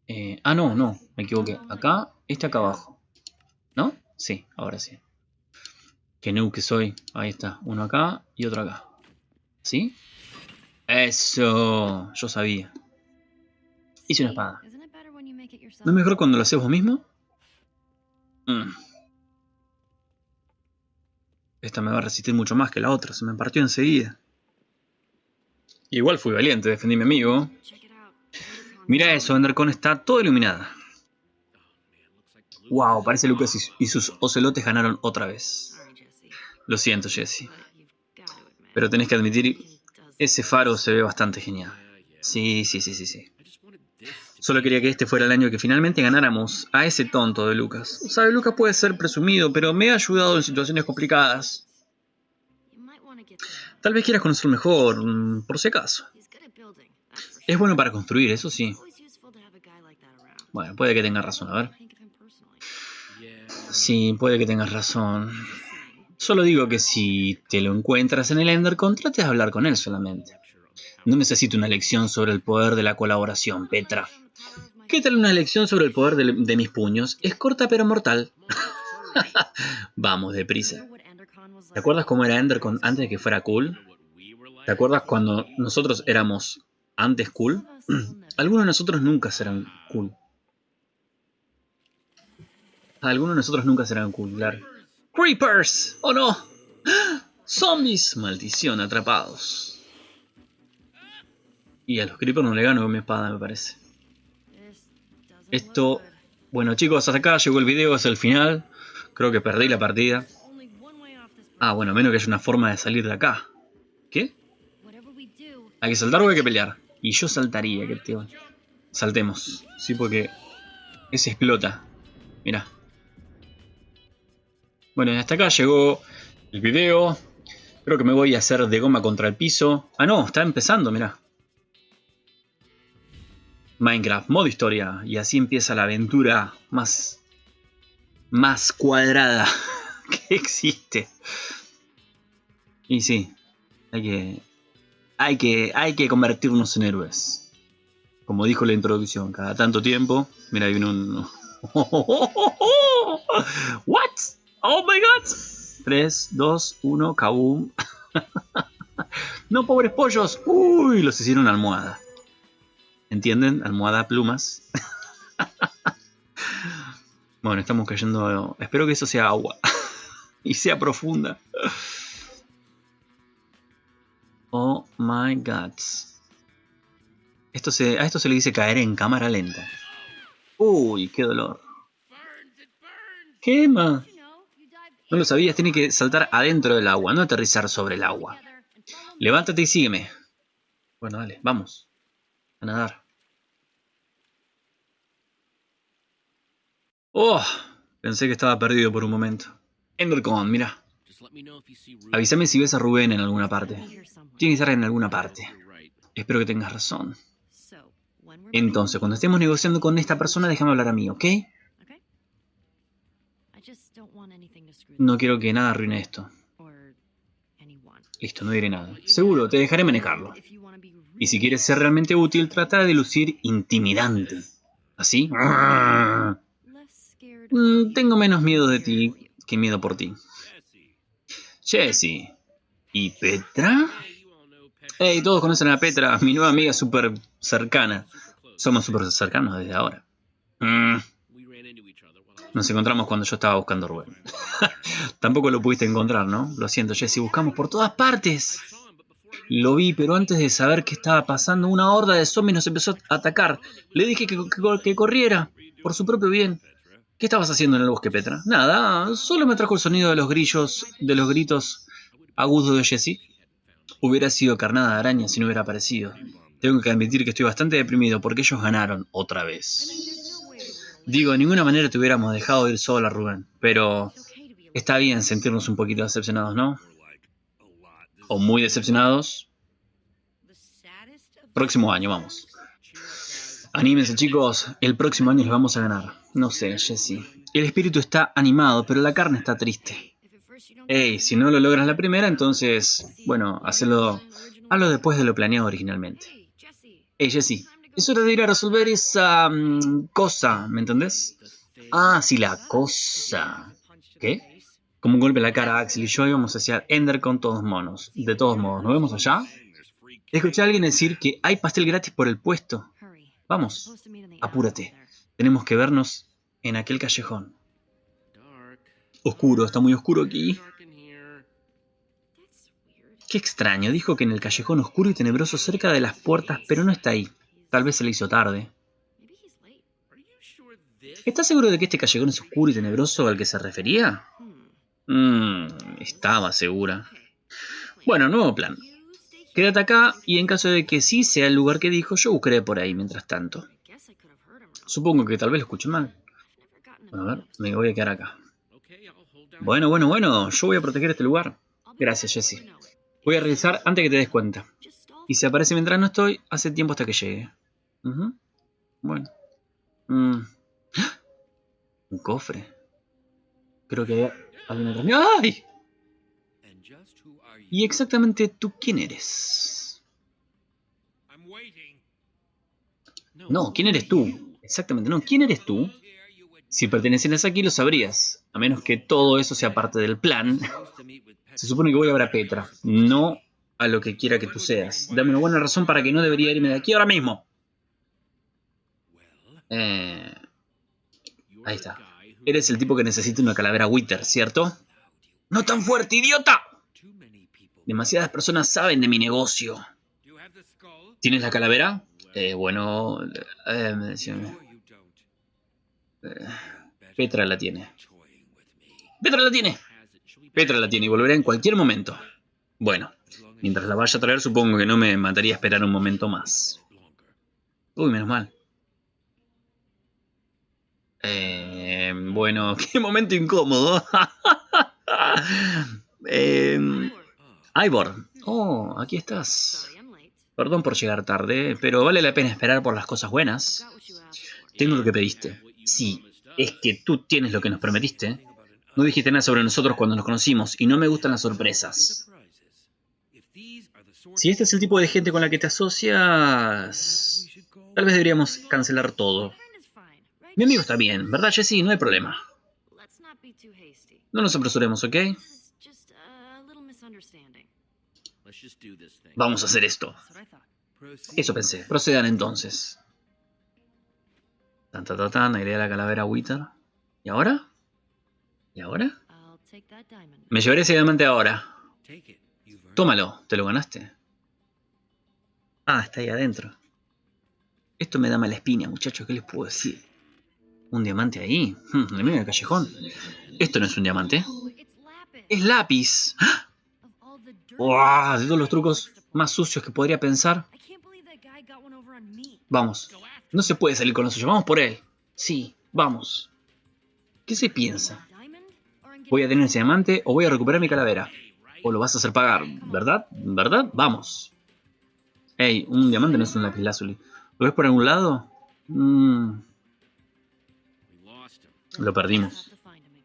Eh, ah, no, no. Me equivoqué. Acá, este acá abajo. ¿No? Sí, ahora sí. Qué noob que soy. Ahí está. Uno acá y otro acá. ¿Sí? Eso. Yo sabía. Hice una espada. ¿No es mejor cuando lo haces vos mismo? Mm. Esta me va a resistir mucho más que la otra. Se me partió enseguida. Igual fui valiente, defendí a mi amigo. Mira eso, Endercon está todo iluminada. Wow, parece Lucas y sus ocelotes ganaron otra vez. Lo siento, Jesse. Pero tenés que admitir, ese faro se ve bastante genial. Sí, sí, sí, sí, sí. Solo quería que este fuera el año que finalmente ganáramos a ese tonto de Lucas. Sabe, Lucas puede ser presumido, pero me ha ayudado en situaciones complicadas. Tal vez quieras conocerlo mejor, mm, por si acaso. Es bueno para construir, eso sí. Bueno, puede que tengas razón, a ver. Sí, puede que tengas razón. Solo digo que si te lo encuentras en el Endercon, trates de hablar con él solamente. No necesito una lección sobre el poder de la colaboración, Petra. ¿Qué tal una lección sobre el poder de, mis puños? Es corta pero mortal. Vamos, deprisa. ¿Te acuerdas cómo era Endercon antes de que fuera cool? ¿Te acuerdas cuando nosotros éramos antes cool? Algunos de nosotros nunca serán cool. Algunos de nosotros nunca serán cool, claro. ¡Creepers! ¡Oh no! ¡Zombies! Maldición, atrapados. Y a los creepers no le gano con mi espada, me parece. Esto... Bueno chicos, hasta acá llegó el video, es el final. Creo que perdí la partida. Ah, bueno, menos que haya una forma de salir de acá. ¿Qué? Hay que saltar o hay que pelear. Y yo saltaría, que tío. Saltemos. Sí, porque... Ese explota. Mira. Bueno, hasta acá llegó el video. Creo que me voy a hacer de goma contra el piso. Ah, no, está empezando, mira. Minecraft, modo historia. Y así empieza la aventura más, más cuadrada que existe. Y sí, hay que, hay que, hay que convertirnos en héroes. Como dijo la introducción, cada tanto tiempo. Mira, hay un... ¿What? ¡Oh my god! 3, 2, 1, kaboom. no, pobres pollos. Uy, los hicieron almohada. ¿Entienden? Almohada plumas. bueno, estamos cayendo. Espero que eso sea agua. y sea profunda. Oh my god. Esto se, a esto se le dice caer en cámara lenta. Uy, qué dolor. Quema. No lo sabías, tiene que saltar adentro del agua, no aterrizar sobre el agua. Levántate y sígueme. Bueno, dale, vamos. A nadar. Oh, pensé que estaba perdido por un momento. Endercon, mira. Avísame si ves a Rubén en alguna parte. Tiene que estar en alguna parte. Espero que tengas razón. Entonces, cuando estemos negociando con esta persona, déjame hablar a mí, ¿ok? No quiero que nada arruine esto. Listo, no diré nada. Seguro, te dejaré manejarlo. Y si quieres ser realmente útil, trata de lucir intimidante. ¿Así? Mm, tengo menos miedo de ti que miedo por ti. Jesse. ¿Y Petra? Hey, todos conocen a Petra, mi nueva amiga súper cercana. Somos súper cercanos desde ahora. Mm. Nos encontramos cuando yo estaba buscando a Rubén. Tampoco lo pudiste encontrar, ¿no? Lo siento, Jesse, buscamos por todas partes. Lo vi, pero antes de saber qué estaba pasando, una horda de zombies nos empezó a atacar. Le dije que, corriera, por su propio bien. ¿Qué estabas haciendo en el bosque, Petra? Nada, solo me trajo el sonido de los grillos, de los gritos agudos de Jesse. Hubiera sido carnada de araña si no hubiera aparecido. Tengo que admitir que estoy bastante deprimido porque ellos ganaron otra vez. Digo, de ninguna manera te hubiéramos dejado ir sola, Rubén, pero está bien sentirnos un poquito decepcionados, ¿no? O muy decepcionados. Próximo año, vamos. Anímense, chicos. El próximo año les vamos a ganar. No sé, Jesse. El espíritu está animado, pero la carne está triste. Ey, si no lo logras la primera, entonces, bueno, hazlo, hazlo después de lo planeado originalmente. Ey, Jesse, es hora de ir a resolver esa mm, cosa, ¿me entendés? Ah, sí, la cosa. ¿Qué? Como un golpe en la cara, Axel y yo íbamos hacia Ender con todos monos. De todos modos, ¿nos vemos allá? Escuché a alguien decir que hay pastel gratis por el puesto. Vamos, apúrate. Tenemos que vernos en aquel callejón. Oscuro, está muy oscuro aquí. Qué extraño, dijo que en el callejón oscuro y tenebroso cerca de las puertas, pero no está ahí. Tal vez se le hizo tarde. ¿Estás seguro de que este callejón es oscuro y tenebroso al que se refería? Mmm, estaba segura. Bueno, nuevo plan. Quédate acá y en caso de que sí sea el lugar que dijo, yo buscaré por ahí mientras tanto. Supongo que tal vez lo escuché mal. Bueno, a ver, me voy a quedar acá. Bueno, bueno, bueno, yo voy a proteger este lugar. Gracias, Jesse. Voy a revisar antes que te des cuenta. Y si aparece mientras no estoy, hace tiempo hasta que llegue. Bueno. Mm. Un cofre. Creo que hay una ¡Ay! ¿Y exactamente tú quién eres? No, ¿quién eres tú? Exactamente, no, ¿quién eres tú? Si pertenecieras aquí lo sabrías, a menos que todo eso sea parte del plan. Se supone que voy a ver a Petra, no a lo que quiera que tú seas. Dame una buena razón para que no debería irme de aquí ahora mismo. Eh, ahí está. Eres el tipo que necesita una calavera Wither, ¿cierto? ¡No tan fuerte, idiota! Demasiadas personas saben de mi negocio. ¿Tienes la calavera? Eh, bueno... Eh, eh, Petra la tiene. ¡Petra la tiene! Petra la tiene y volverá en cualquier momento. Bueno, mientras la vaya a traer supongo que no me mataría esperar un momento más. Uy, menos mal. Eh, bueno, qué momento incómodo. eh, Ivor. Oh, aquí estás. Perdón por llegar tarde, pero vale la pena esperar por las cosas buenas. Tengo lo que pediste. Sí, es que tú tienes lo que nos prometiste. No dijiste nada sobre nosotros cuando nos conocimos y no me gustan las sorpresas. Si este es el tipo de gente con la que te asocias, tal vez deberíamos cancelar todo. Mi amigo está bien, ¿verdad, Jesse? No hay problema. No nos apresuremos, ¿ok? Vamos a hacer esto. Eso pensé. Procedan entonces. Tan, tan, tan, Iré a la calavera Wither. ¿Y ahora? ¿Y ahora? Me llevaré ese diamante ahora. Tómalo, te lo ganaste. Ah, está ahí adentro. Esto me da mala espina, muchachos, ¿qué les puedo decir? ¿Un diamante ahí? Hmm, en el medio del callejón. Esto no es un diamante. Es lápiz. ¡Wow! De todos los trucos más sucios que podría pensar. Vamos. No se puede salir con lo suyo. Vamos por él. Sí, vamos. ¿Qué se piensa? ¿Voy a tener ese diamante o voy a recuperar mi calavera? O lo vas a hacer pagar, ¿verdad? ¿Verdad? Vamos. Ey, un diamante no es un lápiz lazuli. ¿Lo ves por algún lado? Mmm... Lo perdimos.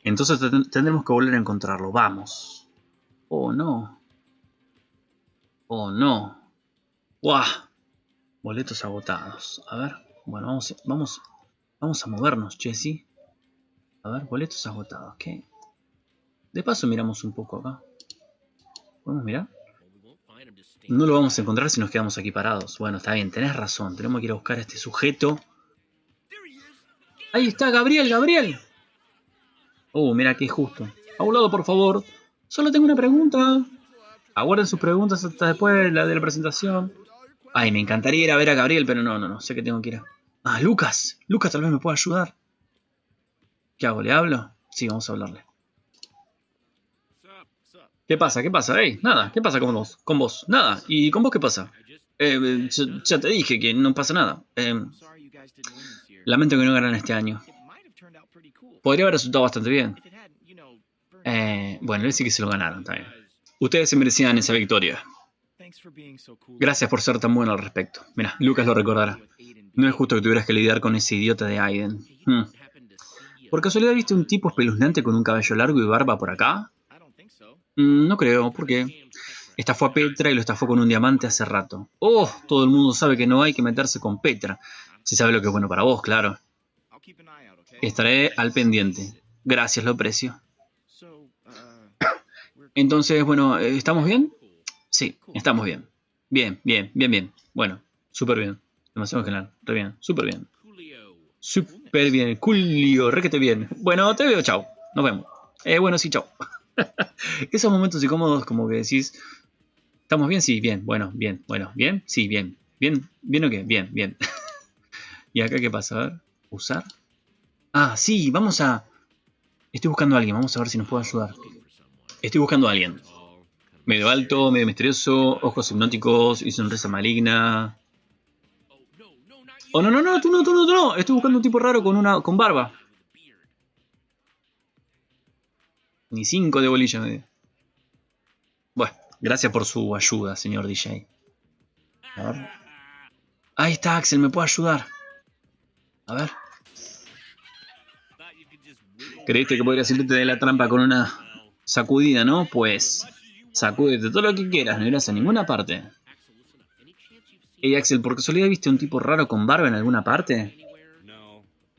Entonces tendremos que volver a encontrarlo. Vamos. Oh, no. Oh, no. ¡Guau! Boletos agotados. A ver. Bueno, vamos, vamos, vamos a movernos, Jesse. A ver, boletos agotados. ¿Qué? De paso miramos un poco acá. ¿Podemos mirar? No lo vamos a encontrar si nos quedamos aquí parados. Bueno, está bien, tenés razón. Tenemos que ir a buscar a este sujeto Ahí está, Gabriel, Gabriel. Oh, mira qué justo. A un lado, por favor. Solo tengo una pregunta. Aguarden sus preguntas hasta después de la, de la presentación. Ay, me encantaría ir a ver a Gabriel, pero no, no, no. Sé que tengo que ir a... Ah, Lucas. Lucas tal vez me pueda ayudar. ¿Qué hago? ¿Le hablo? Sí, vamos a hablarle. ¿Qué pasa? ¿Qué pasa? Nada. ¿Qué pasa con vos? Con vos. Nada. ¿Y con vos qué pasa? Eh, ya, ya te dije que no pasa nada. Eh, lamento que no ganan este año. Podría haber resultado bastante bien. Eh, bueno, él sí que se lo ganaron también. Ustedes se merecían esa victoria. Gracias por ser tan bueno al respecto. Mira, Lucas lo recordará. No es justo que tuvieras que lidiar con ese idiota de Aiden. Hmm. ¿Por casualidad viste un tipo espeluznante con un cabello largo y barba por acá? Mm, no creo, ¿por qué? Estafó a Petra y lo estafó con un diamante hace rato. ¡Oh! Todo el mundo sabe que no hay que meterse con Petra. Si sabe lo que es bueno para vos, claro. Estaré al pendiente. Gracias, lo aprecio. Entonces, bueno, ¿estamos bien? Sí, estamos bien. Bien, bien, bien, bien. Bueno, súper bien. Demasiado general. Está bien, súper bien. Súper bien. Julio, requete bien. Bueno, te veo, chao. Nos vemos. Eh, bueno, sí, chao. Esos momentos incómodos como que decís, ¿estamos bien? Sí, bien. Bueno, bien. Bueno, bien. Sí, bien. Bien, bien o qué? Bien, bien. ¿Y acá qué pasa? A ver, usar. Ah, sí, vamos a... Estoy buscando a alguien, vamos a ver si nos puede ayudar. Estoy buscando a alguien. Medio alto, medio misterioso, ojos hipnóticos y sonrisa maligna. Oh, no, no, no, tú no, tú no, tú no. Estoy buscando un tipo raro con una con barba. Ni cinco de bolilla me dio. Bueno, gracias por su ayuda, señor DJ. A ver. Ahí está, Axel, me puede ayudar. A ver. Creíste que podría salirte de la trampa con una sacudida, ¿no? Pues sacúdete todo lo que quieras, no irás a ninguna parte. Hey Axel, ¿por casualidad viste un tipo raro con barba en alguna parte?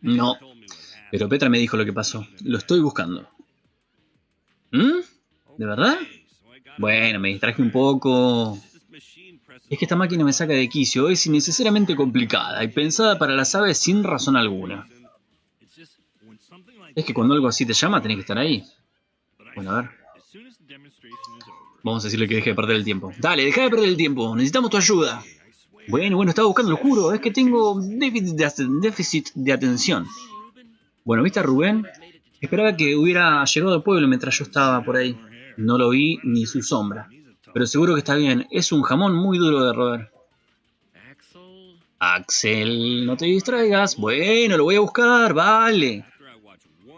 No. Pero Petra me dijo lo que pasó. Lo estoy buscando. ¿Mm? ¿De verdad? Bueno, me distraje un poco. Es que esta máquina me saca de quicio. Es innecesariamente complicada y pensada para las aves sin razón alguna. Es que cuando algo así te llama, tenés que estar ahí. Bueno, a ver. Vamos a decirle que deje de perder el tiempo. Dale, deja de perder el tiempo. Necesitamos tu ayuda. Bueno, bueno, estaba buscando, lo juro. Es que tengo déficit de, atención. Bueno, ¿viste a Rubén? Esperaba que hubiera llegado al pueblo mientras yo estaba por ahí. No lo vi ni su sombra. Pero seguro que está bien. Es un jamón muy duro de roer. Axel, no te distraigas. Bueno, lo voy a buscar, vale.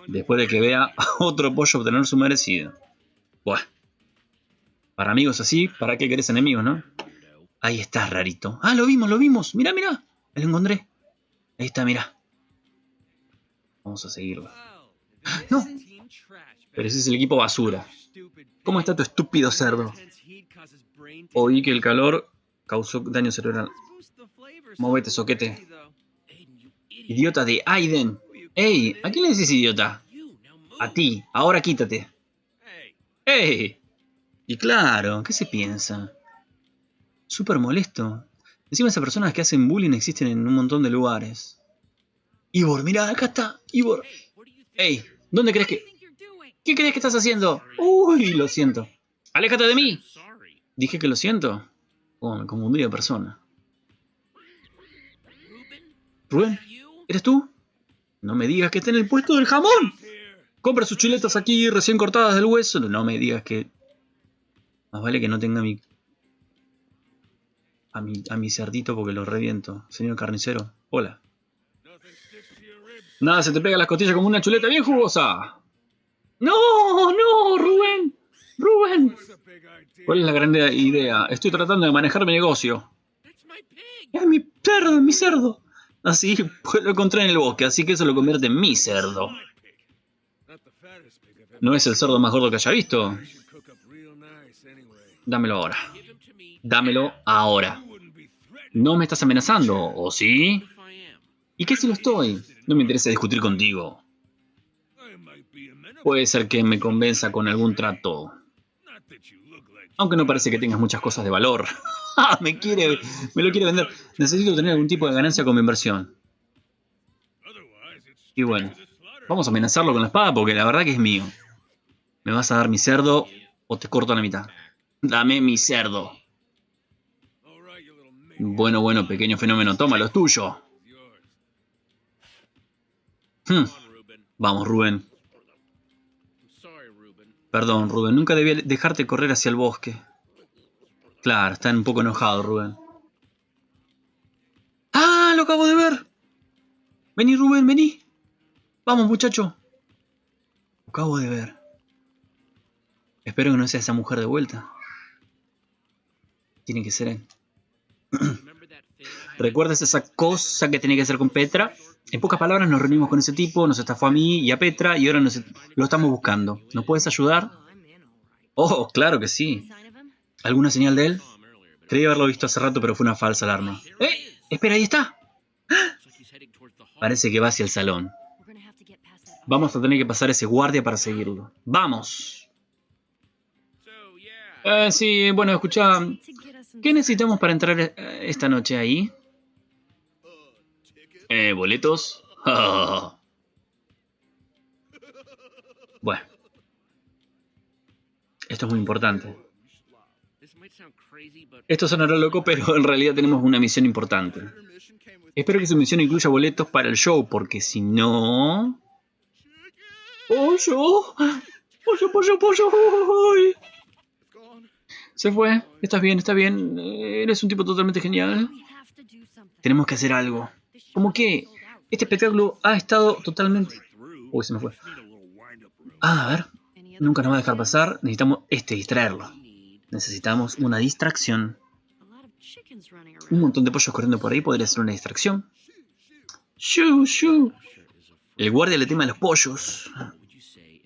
Después de que vea a otro pollo obtener su merecido. Buah. Para amigos así, ¿para qué querés enemigos, no? Ahí está, rarito. Ah, lo vimos, lo vimos. Mira, mira. Lo encontré. Ahí está, mira. Vamos a seguirlo. ¡No! Pero ese es el equipo basura. ¿Cómo está tu estúpido cerdo? Oí que el calor causó daño cerebral. Móvete, soquete. Idiota de Aiden. ¡Ey! ¿A quién le dices idiota? A ti. Ahora quítate. ¡Ey! Y claro, ¿qué se piensa? Súper molesto. Encima esas personas que hacen bullying existen en un montón de lugares. Ivor, mira, acá está. Ivor. Ey, ¿dónde crees que...? ¿Qué crees que estás haciendo? Uy, lo siento. ¡Aléjate de mí! Dije que lo siento. Oh, me confundí de persona. Rubén, ¿eres tú? No me digas que está en el puesto del jamón. Compra sus chuletas aquí recién cortadas del hueso. No me digas que... Más vale que no tenga mi... A mi, a mi cerdito porque lo reviento. Señor carnicero, hola. Nada, se te pega las costillas como una chuleta bien jugosa. No, no, Rubén. Rubén. ¿Cuál es la gran idea? Estoy tratando de manejar mi negocio. Es mi cerdo, mi cerdo. Así, pues lo encontré en el bosque, así que eso lo convierte en mi cerdo. ¿No es el cerdo más gordo que haya visto? Dámelo ahora. Dámelo ahora. ¿No me estás amenazando, o sí? ¿Y qué si lo estoy? No me interesa discutir contigo. Puede ser que me convenza con algún trato. Aunque no parece que tengas muchas cosas de valor. Ah, me lo quiere vender. Necesito tener algún tipo de ganancia con mi inversión. Y bueno, vamos a amenazarlo con la espada porque la verdad que es mío. ¿Me vas a dar mi cerdo o te corto a la mitad? Dame mi cerdo. Bueno, bueno, pequeño fenómeno, toma, lo tuyo. Hmm. Vamos, Rubén. Perdón, Rubén, nunca debía dejarte correr hacia el bosque. Claro, está un poco enojado, Rubén. ¡Ah! ¡Lo acabo de ver! Vení, Rubén, vení. Vamos, muchacho. Lo acabo de ver. Espero que no sea esa mujer de vuelta. Tiene que ser él. ¿Recuerdas esa cosa que tenía que hacer con Petra? En pocas palabras, nos reunimos con ese tipo, nos estafó a mí y a Petra y ahora nos, lo estamos buscando. ¿Nos puedes ayudar? Oh, claro que sí. ¿Alguna señal de él? Creí haberlo visto hace rato, pero fue una falsa alarma. ¡Eh! ¡Espera, ahí está! Parece que va hacia el salón. Vamos a tener que pasar ese guardia para seguirlo. ¡Vamos! Eh, sí, bueno, escucha. ¿Qué necesitamos para entrar eh, esta noche ahí? Eh, ¿boletos? bueno. Esto es muy importante. Esto sonará loco, pero en realidad tenemos una misión importante. Espero que su misión incluya boletos para el show, porque si no... ¡Pollo! ¡Pollo, pollo, pollo! Se fue. Estás bien, está bien. Eres un tipo totalmente genial. Tenemos que hacer algo. ¿Cómo que? Este espectáculo ha estado totalmente... Uy, se me fue. Ah, a ver. Nunca nos va a dejar pasar. Necesitamos este, distraerlo. Necesitamos una distracción. Un montón de pollos corriendo por ahí podría ser una distracción. ¡Shoo, shoo! El guardia le teme a los pollos.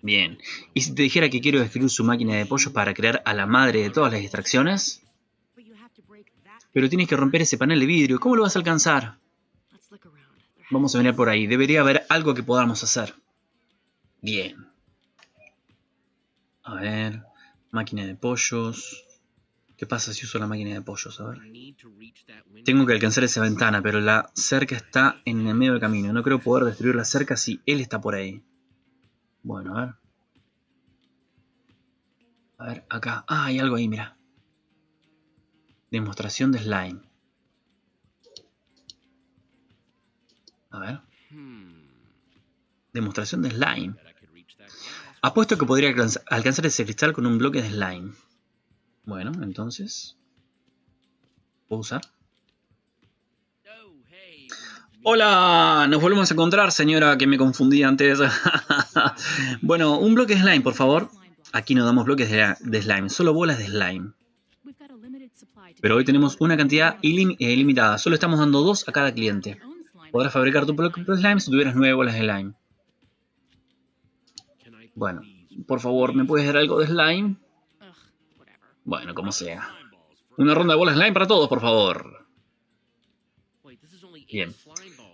Bien. ¿Y si te dijera que quiero destruir su máquina de pollos para crear a la madre de todas las distracciones? Pero tienes que romper ese panel de vidrio. ¿Cómo lo vas a alcanzar? Vamos a venir por ahí. Debería haber algo que podamos hacer. Bien. A ver. Máquina de pollos. ¿Qué pasa si uso la máquina de pollos? A ver. Tengo que alcanzar esa ventana, pero la cerca está en el medio del camino. No creo poder destruir la cerca si él está por ahí. Bueno, a ver. A ver, acá. Ah, hay algo ahí, mira. Demostración de slime. A ver. Demostración de slime. Apuesto que podría alcanzar ese cristal con un bloque de slime. Bueno, entonces... ¿Puedo usar? Hola, nos volvemos a encontrar, señora, que me confundí antes. bueno, un bloque de slime, por favor. Aquí no damos bloques de, slime, solo bolas de slime. Pero hoy tenemos una cantidad ilimitada, solo estamos dando dos a cada cliente. Podrás fabricar tu de slime si tuvieras nueve bolas de slime. Bueno, por favor, ¿me puedes dar algo de slime? Bueno, como sea. Una ronda de bolas de slime para todos, por favor. Bien.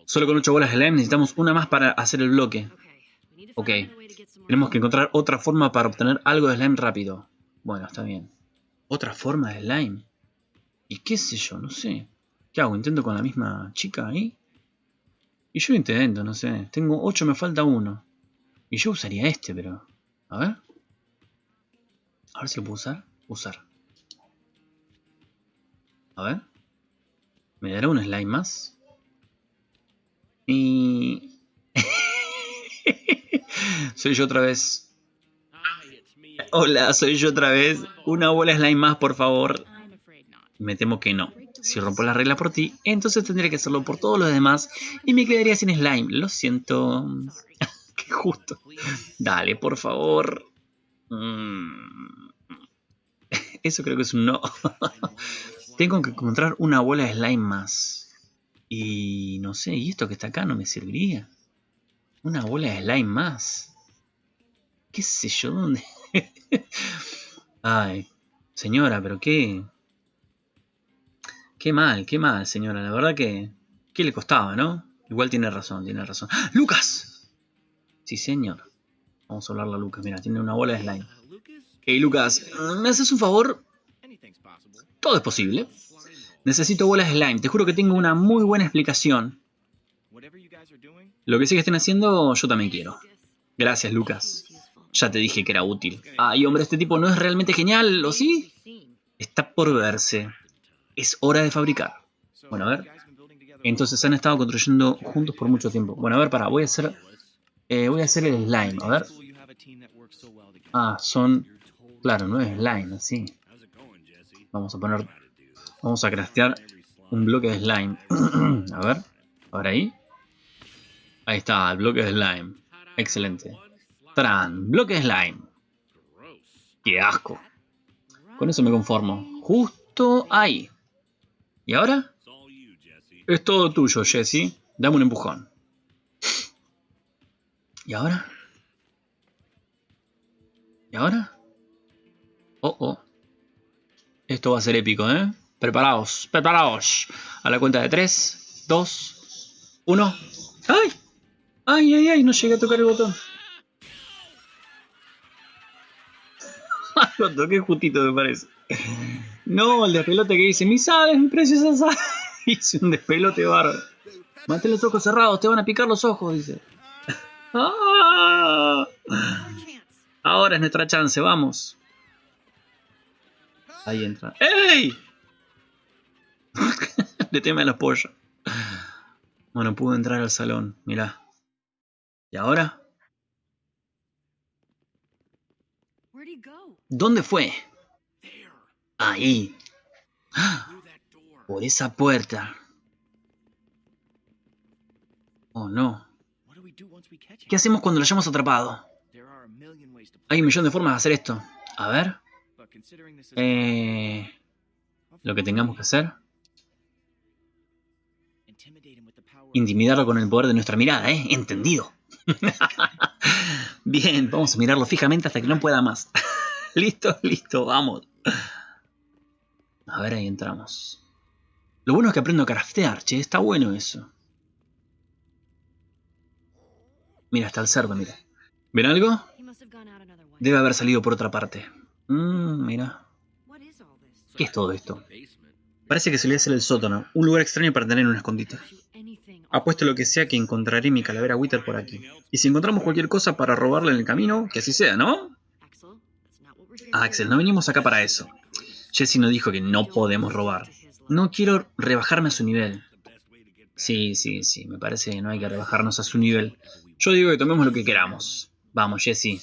Solo con ocho bolas de slime necesitamos una más para hacer el bloque. Ok. Tenemos que encontrar otra forma para obtener algo de slime rápido. Bueno, está bien. ¿Otra forma de slime? ¿Y qué sé yo? No sé. ¿Qué hago? ¿Intento con la misma chica ahí? Y yo intento, no sé. Tengo ocho, me falta uno. Y yo usaría este, pero... A ver. A ver si lo puedo usar. Usar. A ver. ¿Me dará un slime más? Y... soy yo otra vez. Hola, soy yo otra vez. Una bola slime más, por favor. Me temo que no. Si rompo la regla por ti, entonces tendría que hacerlo por todos los demás y me quedaría sin slime. Lo siento. justo. Dale, por favor. Mm. Eso creo que es un no. Tengo que encontrar una bola de slime más. Y no sé, ¿y esto que está acá no me serviría? Una bola de slime más. ¿Qué sé yo? ¿Dónde? Ay, señora, pero qué... Qué mal, qué mal, señora. La verdad que... ¿Qué le costaba, no? Igual tiene razón, tiene razón. ¡Ah! ¡Lucas! Sí, señor. Vamos a hablarle a Lucas. Mira, tiene una bola de slime. Hey, Lucas, ¿me haces un favor? Todo es posible. Necesito bolas de slime. Te juro que tengo una muy buena explicación. Lo que sí que estén haciendo, yo también quiero. Gracias, Lucas. Ya te dije que era útil. Ay, hombre, este tipo no es realmente genial, ¿o sí? Está por verse. Es hora de fabricar. Bueno, a ver. Entonces han estado construyendo juntos por mucho tiempo. Bueno, a ver, para, voy a hacer eh, voy a hacer el slime, a ver. Ah, son... Claro, no es slime, así. Vamos a poner... Vamos a craftear un bloque de slime. a ver. Ahora ahí. Ahí está, el bloque de slime. Excelente. Tran, bloque de slime. ¡Qué asco! Con eso me conformo. Justo ahí. ¿Y ahora? Es todo tuyo, Jesse. Dame un empujón. ¿Y ahora? ¿Y ahora? Oh, oh. Esto va a ser épico, ¿eh? Preparaos, preparaos. A la cuenta de 3, 2, 1. ¡Ay! ¡Ay, ay, ay! No llegué a tocar el botón. Lo toqué justito, me parece. No, el despelote que dice, mis aves, mi preciosa Hice un despelote bárbaro. Mantén los ojos cerrados, te van a picar los ojos, dice. ¡Ah! Ahora es nuestra chance, vamos. Ahí entra. ¡Ey! Le teme a los pollos. Bueno, pudo entrar al salón, mirá. ¿Y ahora? ¿Dónde fue? Ahí. Por esa puerta. Oh, no. ¿Qué hacemos cuando lo hayamos atrapado? Hay un millón de formas de hacer esto. A ver. Eh, lo que tengamos que hacer. Intimidarlo con el poder de nuestra mirada, ¿eh? Entendido. Bien, vamos a mirarlo fijamente hasta que no pueda más. listo, listo, vamos. A ver, ahí entramos. Lo bueno es que aprendo a craftear, che. Está bueno eso. Mira, está el cerdo, mira. ¿Ven algo? Debe haber salido por otra parte. Mmm, mira. ¿Qué es todo esto? Parece que solía ser el sótano, un lugar extraño para tener un escondite. Apuesto lo que sea que encontraré mi calavera Wither por aquí. Y si encontramos cualquier cosa para robarle en el camino, que así sea, ¿no? Axel, no venimos acá para eso. Jesse nos dijo que no podemos robar. No quiero rebajarme a su nivel. Sí, sí, sí, me parece que no hay que rebajarnos a su nivel. Yo digo que tomemos lo que queramos. Vamos, Jesse.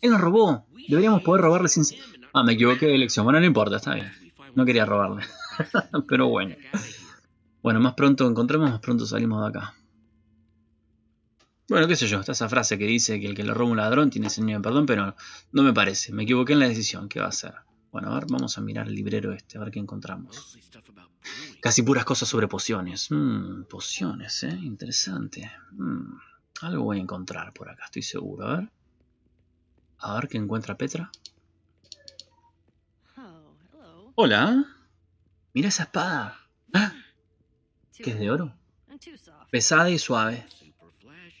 Él nos robó. Deberíamos poder robarle sin... Ah, me equivoqué de elección. Bueno, no importa, está bien. No quería robarle. Pero bueno. Bueno, más pronto encontremos, más pronto salimos de acá. Bueno, qué sé yo, está esa frase que dice que el que le roba un ladrón tiene señor de perdón, pero no me parece. Me equivoqué en la decisión. ¿Qué va a hacer? Bueno, a ver, vamos a mirar el librero este, a ver qué encontramos. Casi puras cosas sobre pociones. Mmm, pociones, ¿eh? Interesante. Mmm, algo voy a encontrar por acá, estoy seguro. A ver. A ver qué encuentra Petra. Hola. Mira esa espada. ¿Ah? ¿Qué es de oro? Pesada y suave.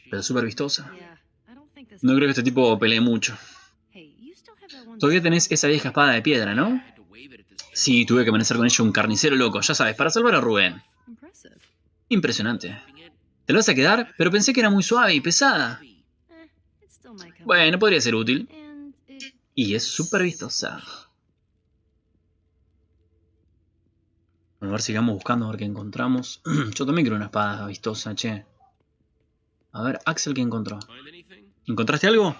Pero súper vistosa. No creo que este tipo pelee mucho. Todavía tenés esa vieja espada de piedra, ¿no? Sí, tuve que amanecer con ella un carnicero loco, ya sabes, para salvar a Rubén. Impresionante. Te lo vas a quedar, pero pensé que era muy suave y pesada. Bueno, podría ser útil. Y es súper vistosa. a ver, sigamos buscando a ver qué encontramos. Yo también quiero una espada vistosa, che. A ver, Axel, ¿qué encontró? ¿Encontraste algo?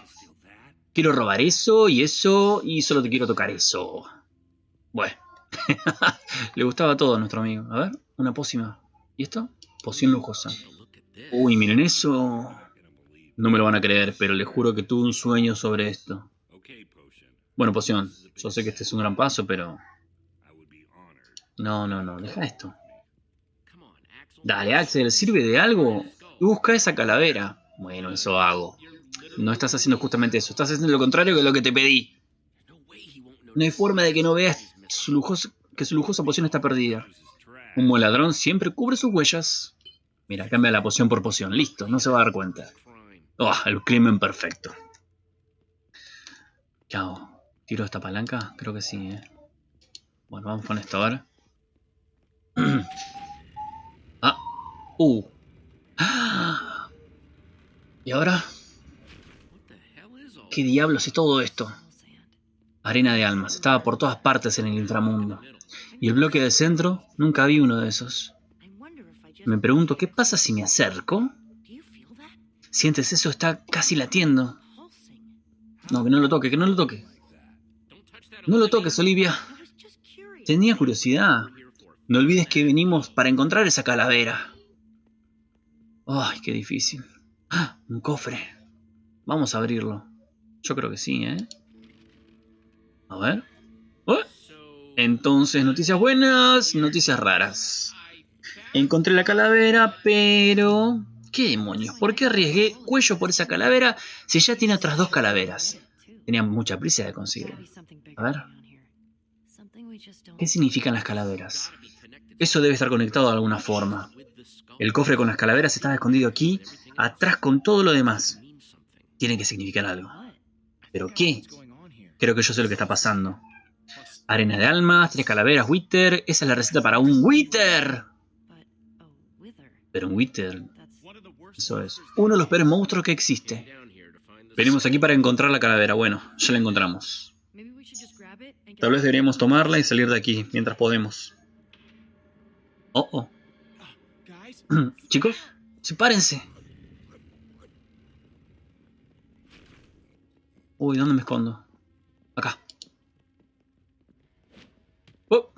Quiero robar eso y eso y solo te quiero tocar eso. Bueno. Le gustaba todo a nuestro amigo. A ver, una pócima. ¿Y esto? Poción lujosa. Uy, miren eso. No me lo van a creer, pero les juro que tuve un sueño sobre esto. Bueno, poción. Yo sé que este es un gran paso, pero no, no, no, deja esto. Dale, Axel, ¿sirve de algo? Busca esa calavera. Bueno, eso hago. No estás haciendo justamente eso, estás haciendo lo contrario que lo que te pedí. No hay forma de que no veas que su lujosa poción está perdida. Un buen ladrón siempre cubre sus huellas. Mira, cambia la poción por poción. Listo, no se va a dar cuenta. Oh, el crimen perfecto. ¿Qué hago? ¿Tiro esta palanca? Creo que sí, ¿eh? Bueno, vamos con esto ahora. ah. Uh. ¿Y ahora? ¿Qué diablos es todo esto? Arena de almas. Estaba por todas partes en el inframundo. Y el bloque del centro, nunca vi uno de esos. Me pregunto, ¿qué pasa si me acerco? ¿Sientes eso? Está casi latiendo. No, que no lo toque, que no lo toque. No lo toques, Olivia. Tenía curiosidad. No olvides que venimos para encontrar esa calavera. Ay, qué difícil. ¡Ah! Un cofre. Vamos a abrirlo. Yo creo que sí, ¿eh? A ver. ¡Oh! Entonces, noticias buenas, noticias raras. Encontré la calavera, pero... ¿Qué demonios? ¿Por qué arriesgué cuello por esa calavera si ya tiene otras dos calaveras? Tenía mucha prisa de conseguirlo. A ver. ¿Qué significan las calaveras? Eso debe estar conectado de alguna forma. El cofre con las calaveras está escondido aquí, atrás con todo lo demás. Tiene que significar algo. ¿Pero qué? Creo que yo sé lo que está pasando. Arena de almas, tres calaveras, Wither. Esa es la receta para un Wither. Pero un Wither... Eso es. Uno de los peores monstruos que existe. Venimos aquí para encontrar la calavera. Bueno, ya la encontramos. Tal vez deberíamos tomarla y salir de aquí mientras podemos. Oh, oh. Chicos, sepárense. Uy, ¿dónde me escondo? Acá. Oh.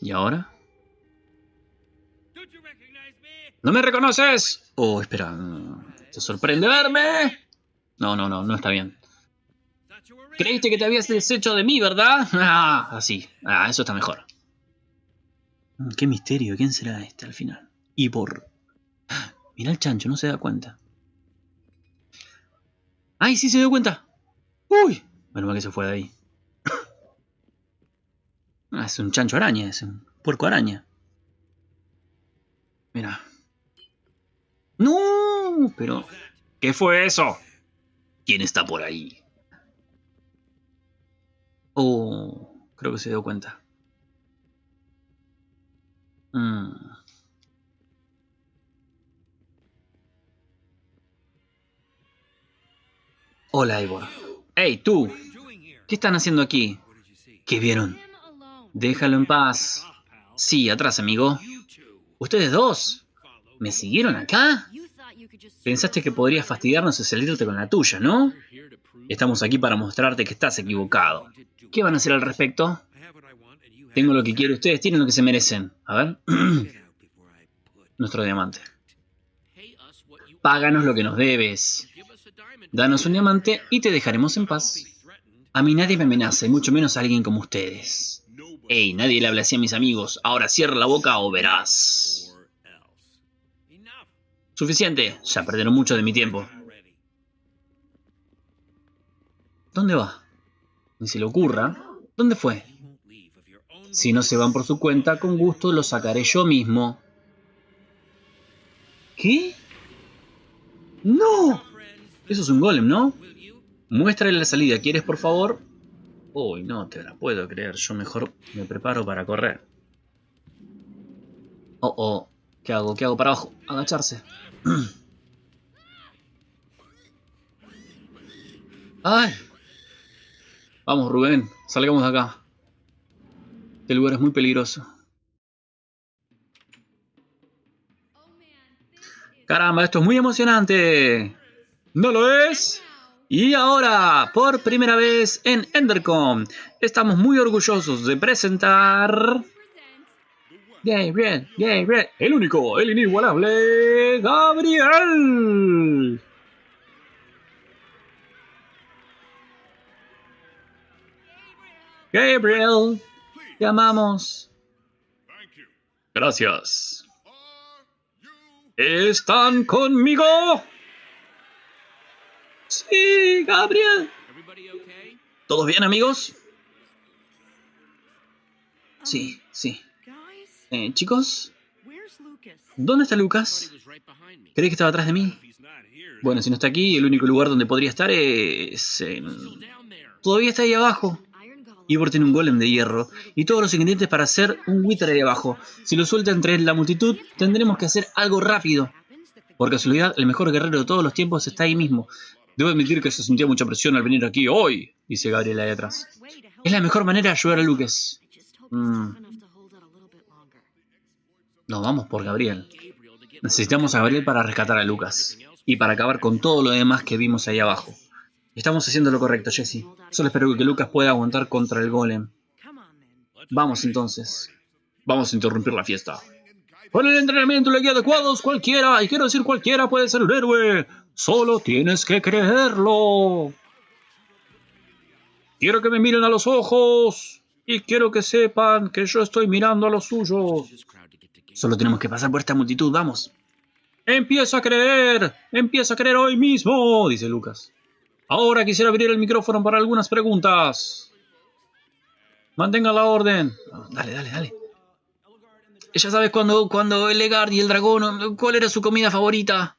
¿Y ahora? ¿No me reconoces? Oh, espera. ¿Te sorprende verme? No, no, no, no está bien. Creíste que te habías deshecho de mí, ¿verdad? Ah, así. Ah, eso está mejor. Mm, qué misterio. ¿Quién será este al final? Y por... Mira el chancho, no se da cuenta. ¡Ay, sí se dio cuenta! ¡Uy! Bueno, que se fue de ahí. Ah, es un chancho araña, es un puerco araña. Mira. ¡No! Pero... ¿Qué fue eso? ¿Quién está por ahí? Oh, creo que se dio cuenta. Mm. Hola, Ivor. ¡Hey, tú! ¿Qué están haciendo aquí? ¿Qué vieron? Déjalo en paz. Sí, atrás, amigo. ¿Ustedes dos? ¿Me siguieron acá? Pensaste que podrías fastidiarnos y salirte con la tuya, ¿no? Estamos aquí para mostrarte que estás equivocado. ¿Qué van a hacer al respecto? Tengo lo que quiero, ustedes tienen lo que se merecen. A ver. Nuestro diamante. Páganos lo que nos debes. Danos un diamante y te dejaremos en paz. A mí nadie me amenaza, y mucho menos a alguien como ustedes. Ey, nadie le habla así a mis amigos. Ahora cierra la boca o verás. Suficiente, ya perdieron mucho de mi tiempo. ¿Dónde va? Ni se le ocurra. ¿Dónde fue? Si no se van por su cuenta, con gusto lo sacaré yo mismo. ¿Qué? ¡No! Eso es un golem, ¿no? Muéstrale la salida, ¿quieres, por favor? Uy, no te la puedo creer. Yo mejor me preparo para correr. Oh, oh. ¿Qué hago? ¿Qué hago para abajo? Agacharse. ¡Ay! Vamos, Rubén, salgamos de acá. Este lugar es muy peligroso. ¡Caramba, esto es muy emocionante! ¿No lo es? Y ahora, por primera vez en Endercom, estamos muy orgullosos de presentar... Gabriel, Gabriel, el único, el inigualable, Gabriel. Gabriel, te amamos. Gracias. ¿Están conmigo? Sí, Gabriel. ¿Todos bien, amigos? Sí, sí. Eh, chicos, ¿dónde está Lucas? ¿Crees que estaba atrás de mí? Bueno, si no está aquí, el único lugar donde podría estar es... Todavía está ahí abajo. Ivor tiene un golem de hierro y todos los ingredientes para hacer un Wither ahí abajo. Si lo suelta entre la multitud, tendremos que hacer algo rápido. Por casualidad, el mejor guerrero de todos los tiempos está ahí mismo. Debo admitir que se sentía mucha presión al venir aquí hoy, dice Gabriel ahí atrás. Es la mejor manera de ayudar a Lucas. Mm. No, vamos por Gabriel. Necesitamos a Gabriel para rescatar a Lucas. y para acabar con todo lo demás que vimos ahí abajo. Estamos haciendo lo correcto, Jesse. Solo espero que Lucas pueda aguantar contra el golem. Vamos entonces. Vamos a interrumpir la fiesta. Con el entrenamiento y la guía adecuados, cualquiera, y quiero decir cualquiera, puede ser un héroe. Solo tienes que creerlo. Quiero que me miren a los ojos. Y quiero que sepan que yo estoy mirando a los suyos. Solo tenemos que pasar por esta multitud, vamos. Empieza a creer. Empieza a creer hoy mismo, dice Lucas. Ahora quisiera abrir el micrófono para algunas preguntas. Mantenga la orden. Dale, dale, dale. Ya sabes cuando, cuando el Legard y el dragón, ¿cuál era su comida favorita?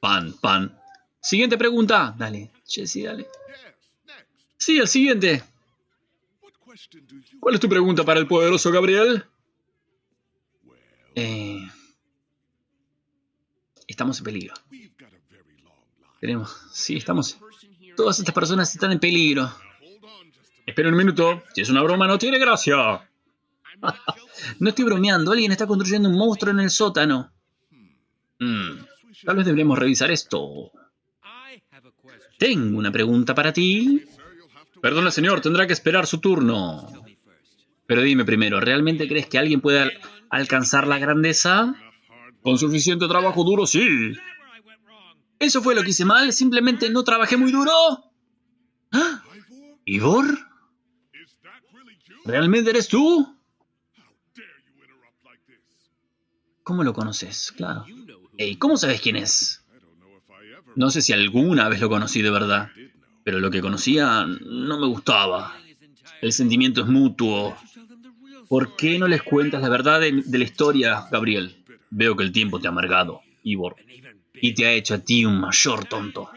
Pan, pan. Siguiente pregunta. Dale, Jesse, dale. Sí, el siguiente. ¿Cuál es tu pregunta para el poderoso Gabriel? Eh, estamos en peligro. Tenemos, sí, estamos. Todas estas personas están en peligro. Espera un minuto. Si es una broma, no tiene gracia. no estoy bromeando. Alguien está construyendo un monstruo en el sótano. Hmm, tal vez deberíamos revisar esto. Tengo una pregunta para ti. Perdona, señor. Tendrá que esperar su turno. Pero dime primero, ¿realmente crees que alguien puede alcanzar la grandeza? Con suficiente trabajo duro, sí. ¿Eso fue lo que hice mal? ¿Simplemente no trabajé muy duro? ¿Ah? ¿Ivor? ¿Realmente eres tú? ¿Cómo lo conoces? Claro. Ey, ¿cómo sabes quién es? No sé si alguna vez lo conocí de verdad, pero lo que conocía no me gustaba. El sentimiento es mutuo. ¿Por qué no les cuentas la verdad de, de la historia, Gabriel? Veo que el tiempo te ha amargado, Ivor, y te ha hecho a ti un mayor tonto.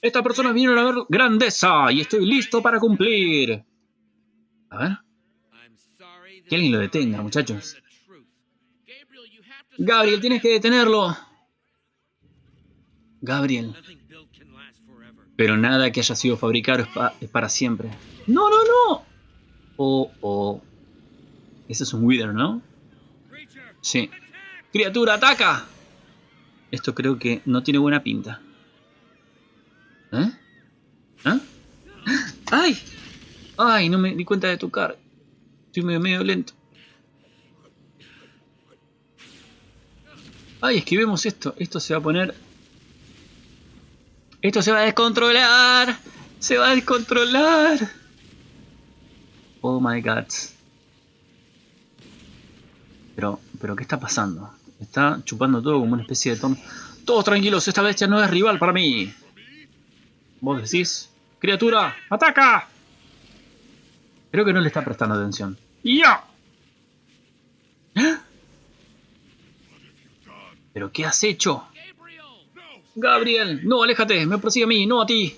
Estas personas vinieron a ver grandeza y estoy listo para cumplir. A ver. Que alguien lo detenga, muchachos. Gabriel, tienes que detenerlo. Gabriel. Pero nada que haya sido fabricado es, para siempre. ¡No, no, no! Oh, oh. Ese es un Wither, ¿no? Sí. ¡Criatura, ataca! Esto creo que no tiene buena pinta. ¿Eh? ¿Ah? ¡Ay! ¡Ay! No me di cuenta de tocar. Estoy medio, medio lento. ¡Ay! Esquivemos esto. Esto se va a poner... Esto se va a descontrolar. Se va a descontrolar. Oh my god. Pero, pero ¿qué está pasando? Está chupando todo como una especie de tono. Todos tranquilos, esta bestia no es rival para mí. ¿Vos decís? ¡Criatura! ¡Ataca! Creo que no le está prestando atención. ¡Ya! ¿Pero qué has hecho? Gabriel, no, aléjate, me persigue a mí, no a ti.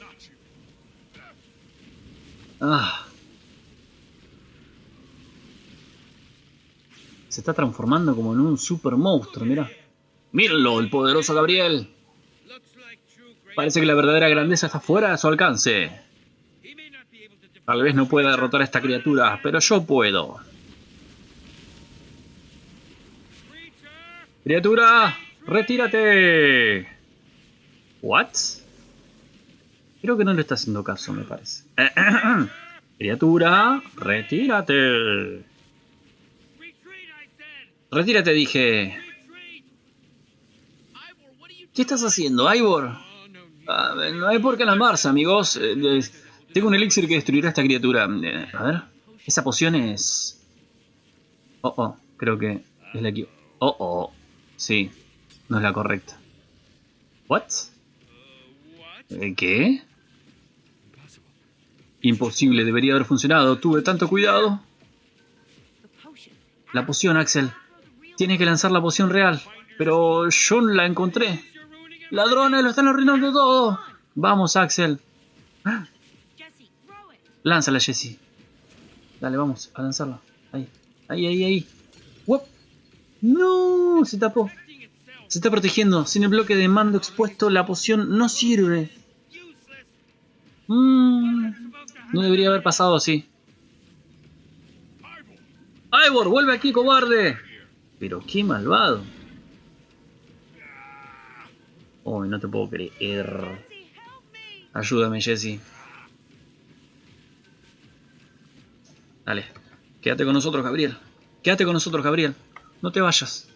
Ah. Se está transformando como en un super monstruo, mira. Mírenlo, el poderoso Gabriel. Parece que la verdadera grandeza está fuera de su alcance. Tal vez no pueda derrotar a esta criatura, pero yo puedo. ¡Criatura! ¡Retírate! ¿What? Creo que no le está haciendo caso, me parece. Criatura, retírate. Retírate, dije. ¿Qué estás haciendo, Ivor? Ah, no hay por qué alarmarse, amigos. Eh, tengo un elixir que destruirá a esta criatura. Eh, a ver. Esa poción es... Oh, oh. Creo que es la que... Oh, oh. Sí. No es la correcta. ¿What? Eh, ¿Qué? Imposible. Debería haber funcionado. Tuve tanto cuidado. La poción, Axel. Tienes que lanzar la poción real. Pero yo la encontré. Ladrones, lo están arruinando todo. Vamos, Axel. Lánzala, Jesse. Dale, vamos a lanzarla. Ahí, ahí, ahí, ahí. No, se tapó. Se está protegiendo. Sin el bloque de mando expuesto, la poción no sirve. Mm, no debería haber pasado así. Ivor, vuelve aquí, cobarde. Pero qué malvado. Uy, no te puedo creer. Ayúdame, Jesse. Dale. Quédate con nosotros, Gabriel. Quédate con nosotros, Gabriel. No te vayas.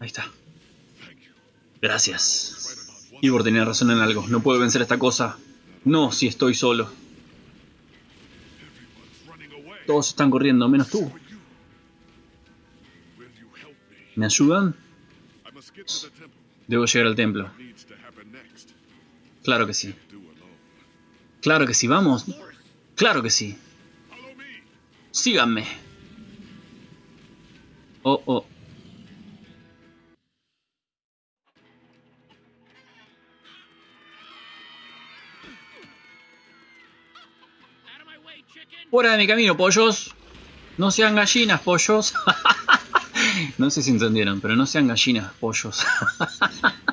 Ahí está. Gracias. Igor tenía razón en algo. No puedo vencer esta cosa. No, si estoy solo. Todos están corriendo, menos tú. ¿Me ayudan? Debo llegar al templo. Claro que sí. Claro que sí, vamos. Claro que sí. Síganme. Oh, oh. Fuera de mi camino, pollos. No sean gallinas, pollos. no sé si entendieron, pero no sean gallinas, pollos.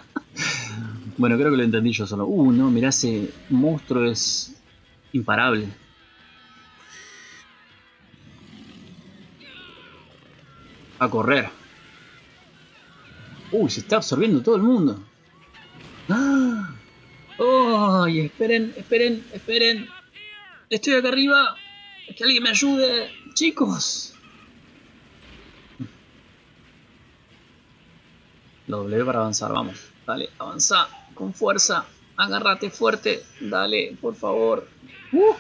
bueno, creo que lo entendí yo solo. Uh, no, mirá, ese monstruo es imparable. A correr. Uy, se está absorbiendo todo el mundo. ¡Ah! ¡Ay! esperen, esperen, esperen! Estoy acá arriba. Que alguien me ayude. Chicos. Lo W para avanzar, vamos. Dale, avanza con fuerza. Agárrate fuerte. Dale, por favor. Uh.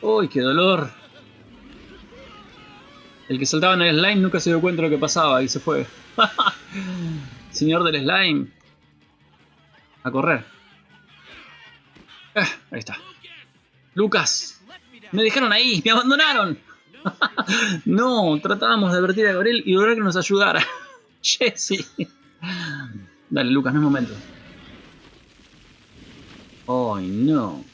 ¡Uy, qué dolor! El que saltaba en el slime nunca se dio cuenta de lo que pasaba y se fue. Señor del slime. A correr. Eh, ahí está. Lucas. Me dejaron ahí. Me abandonaron. no, tratábamos de advertir a Gabriel y lograr que nos ayudara. Jesse. Dale, Lucas, no es momento. Ay, no.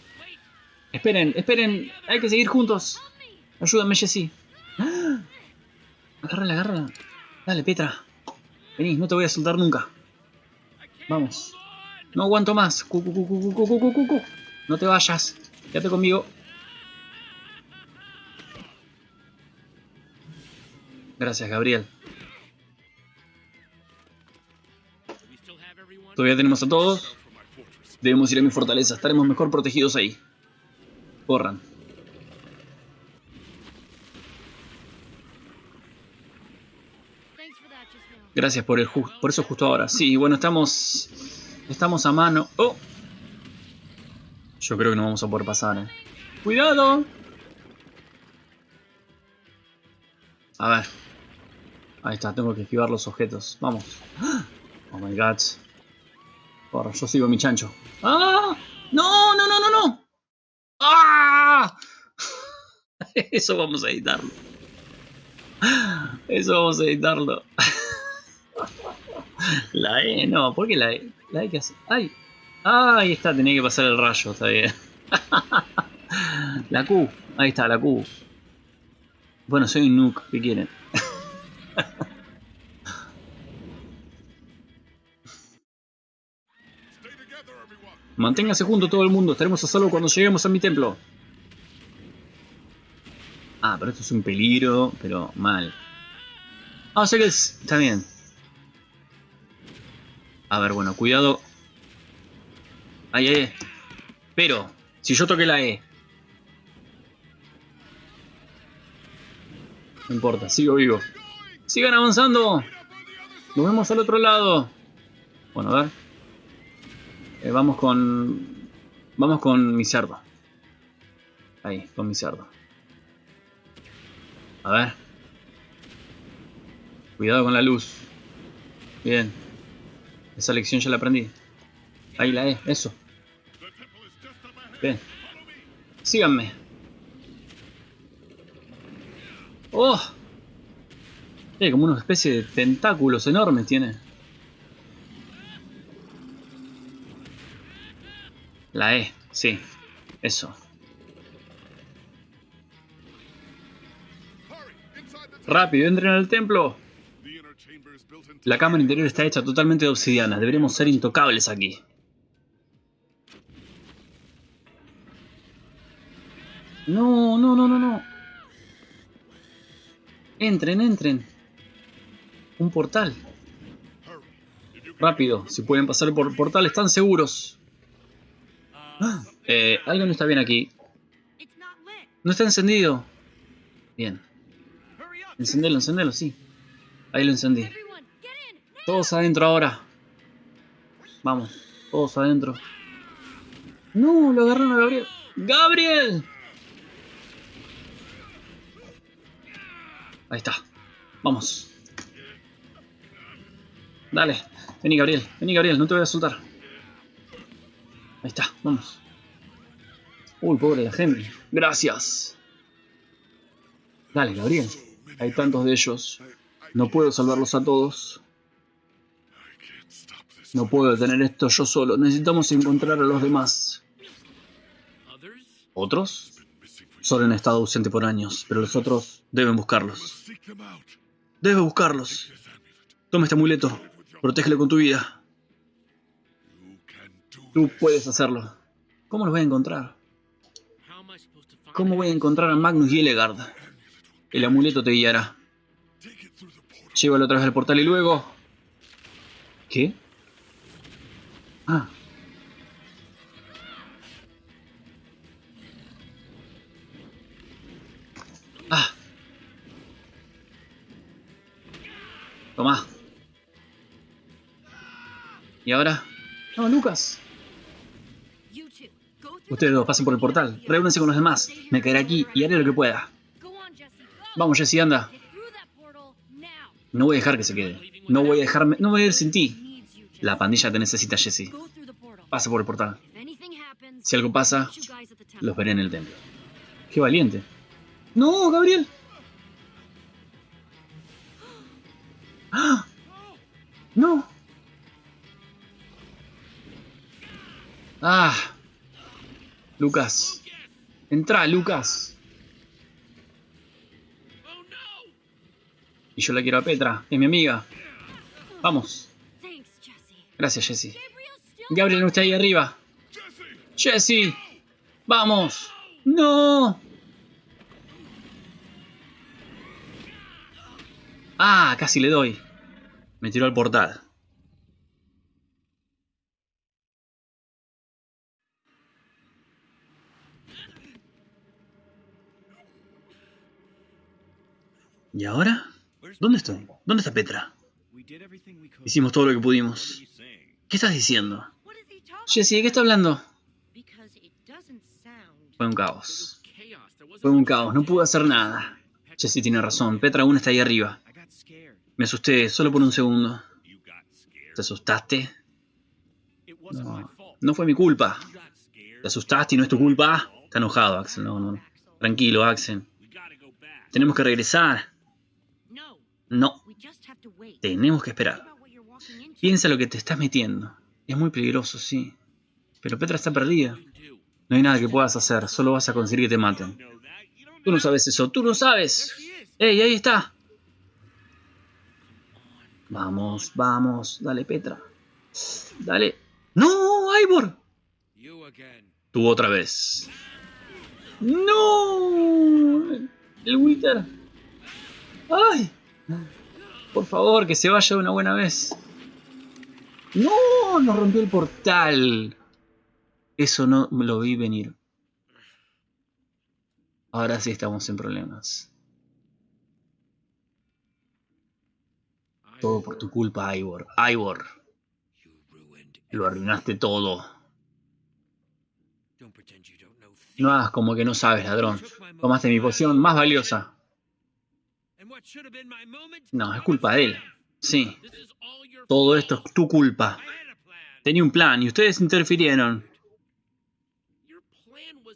Esperen, esperen. Hay que seguir juntos. Ayúdame, Jesse. Agárrala, agárrala. Dale, Petra. Vení, no te voy a soltar nunca. Vamos. No aguanto más. no te vayas. Quédate conmigo. Gracias, Gabriel. Todavía tenemos a todos. Debemos ir a mi fortaleza. Estaremos mejor protegidos ahí. Corran. Gracias por el por eso justo ahora. Sí, bueno, estamos estamos a mano. Oh. Yo creo que no vamos a poder pasar, eh. ¡Cuidado! A ver. Ahí está, tengo que esquivar los objetos. Vamos. Oh my god. Porra, yo sigo mi chancho. ¡Ah! ¡No, no, no, no, no! ¡Ah! Eso vamos a editarlo. Eso vamos a editarlo. La E, no, ¿por qué la E? La E que hace. ¡Ay! Ahí está, tenía que pasar el rayo, está bien. la Q, ahí está, la Q. Bueno, soy un nuke, ¿qué quieren? Manténgase junto todo el mundo, estaremos a salvo cuando lleguemos a mi templo. Ah, pero esto es un peligro, pero mal. Ah, o sea que está bien. A ver, bueno, cuidado. Ahí, ahí. Pero, si yo toqué la E. No importa, sigo vivo. ¡Sigan avanzando! Nos vemos al otro lado. Bueno, a ver. Eh, vamos con... Vamos con mi cerdo. Ahí, con mi cerdo. A ver. Cuidado con la luz. Bien. Esa lección ya la aprendí. Ahí la es, eso. Bien. Síganme. ¡Oh! Tiene como una especie de tentáculos enormes tiene. La E, sí. Eso. ¡Rápido! ¡Entren al templo! La cámara interior está hecha totalmente de obsidiana. Deberíamos ser intocables aquí. No, no, no, no, no. Entren, entren. Un portal. Rápido, si pueden pasar por el portal, están seguros. Ah, eh, algo no está bien aquí. No está encendido. Bien. Encendelo, encendelo, sí. Ahí lo encendí. Todos adentro ahora. Vamos, todos adentro. No, lo agarraron a Gabriel. ¡Gabriel! Ahí está. Vamos. Dale. Vení, Gabriel. Vení, Gabriel. No te voy a soltar. Ahí está. Vamos. Uy, pobre la gente. Gracias. Dale, Gabriel. Hay tantos de ellos. No puedo salvarlos a todos. No puedo detener esto yo solo. Necesitamos encontrar a los demás. ¿Otros? Solo han estado ausente por años, pero los otros deben buscarlos. Debe buscarlos. Toma este amuleto. Protégelo con tu vida. Tú puedes hacerlo. ¿Cómo los voy a encontrar? ¿Cómo voy a encontrar a Magnus y Elegard? El amuleto te guiará. Llévalo otra vez al portal y luego... ¿Qué? Ah. Ah. Toma. ¿Y ahora? No, Lucas. Ustedes dos pasen por el portal. Reúnense con los demás. Me quedaré aquí y haré lo que pueda. Vamos, Jesse, anda. No voy a dejar que se quede. No voy a dejarme. No voy a ir sin ti. La pandilla te necesita, Jesse. Pasa por el portal. Si algo pasa, los veré en el templo. Qué valiente. ¡No, Gabriel! ¡Ah! ¡No! ¡Ah! Lucas. Entra, Lucas. Y yo la quiero a Petra, es mi amiga. Vamos. Gracias, Jesse. Gabriel no está ahí arriba. Jesse. Vamos. No. Ah, casi le doy. Me tiró al portal. ¿Y ahora? ¿Dónde estoy? ¿Dónde está Petra? Hicimos todo lo que pudimos. ¿Qué estás diciendo? Jesse, ¿de qué está hablando? Fue un caos. Fue un caos, no pude hacer nada. Jesse tiene razón, Petra aún está ahí arriba. Me asusté, solo por un segundo. ¿Te asustaste? No, no fue mi culpa. ¿Te asustaste y no es tu culpa? Está enojado, Axel. No, no. Tranquilo, Axel. Tenemos que regresar. No. Tenemos que esperar. Piensa lo que te estás metiendo. Es muy peligroso, sí. Pero Petra está perdida. No hay nada que puedas hacer, solo vas a conseguir que te maten. Tú no sabes eso, tú no sabes. ¡Ey, ahí está! Vamos, vamos, dale Petra. Dale. ¡No, Ivor! Tú otra vez. ¡No! El Wither. ¡Ay! Por favor, que se vaya una buena vez. ¡No! Nos rompió el portal. Eso no lo vi venir. Ahora sí estamos en problemas. Todo por tu culpa, Ivor. Ivor. Lo arruinaste todo. No hagas como que no sabes, ladrón. Tomaste mi poción más valiosa. No, es culpa de él. Sí. Todo esto es tu culpa. Tenía un plan y ustedes interfirieron.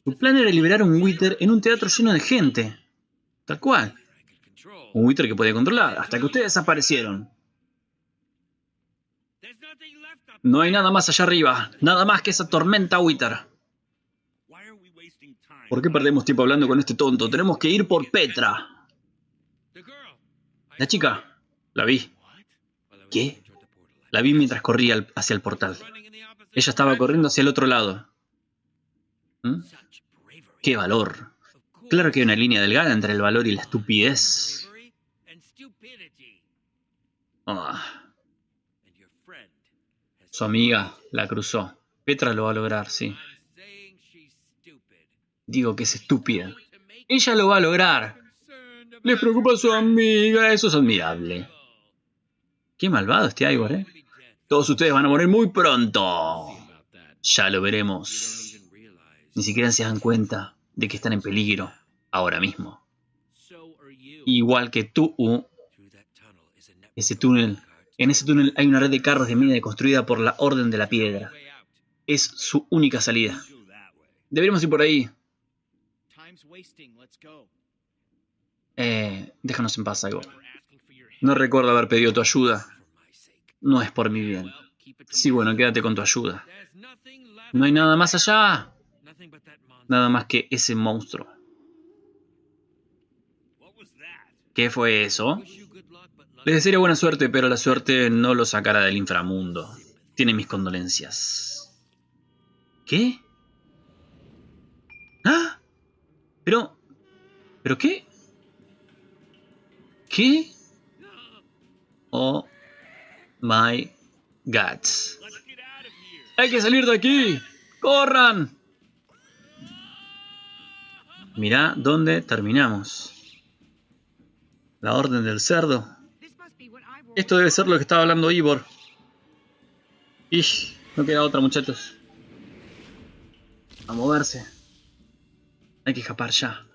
Tu plan era liberar un Wither en un teatro lleno de gente. Tal cual. Un Wither que podía controlar, hasta que ustedes aparecieron. No hay nada más allá arriba, nada más que esa tormenta Wither. ¿Por qué perdemos tiempo hablando con este tonto? Tenemos que ir por Petra. La chica. La vi. ¿Qué? La vi mientras corría hacia el portal. Ella estaba corriendo hacia el otro lado. ¿Mm? ¡Qué valor! Claro que hay una línea delgada entre el valor y la estupidez. Ah. Su amiga la cruzó. Petra lo va a lograr, sí. Digo que es estúpida. Ella lo va a lograr. Le preocupa a su amiga, eso es admirable. Qué malvado este Ivor, ¿eh? Todos ustedes van a morir muy pronto. Ya lo veremos. Ni siquiera se dan cuenta de que están en peligro ahora mismo. Igual que tú, ese túnel, en ese túnel hay una red de carros de mina construida por la Orden de la Piedra. Es su única salida. Deberíamos ir por ahí. Eh, déjanos en paz, algo. No recuerdo haber pedido tu ayuda. No es por mi bien. Sí, bueno, quédate con tu ayuda. No hay nada más allá. Nada más que ese monstruo. ¿Qué fue eso? Les desearía buena suerte, pero la suerte no lo sacará del inframundo. Tiene mis condolencias. ¿Qué? ¿Ah? Pero... ¿Pero qué? Oh my God. ¡Hay que salir de aquí! ¡Corran! Mirá dónde terminamos. La orden del cerdo. Esto debe ser lo que estaba hablando Ivor. Ish, no queda otra, muchachos. A moverse. Hay que escapar ya.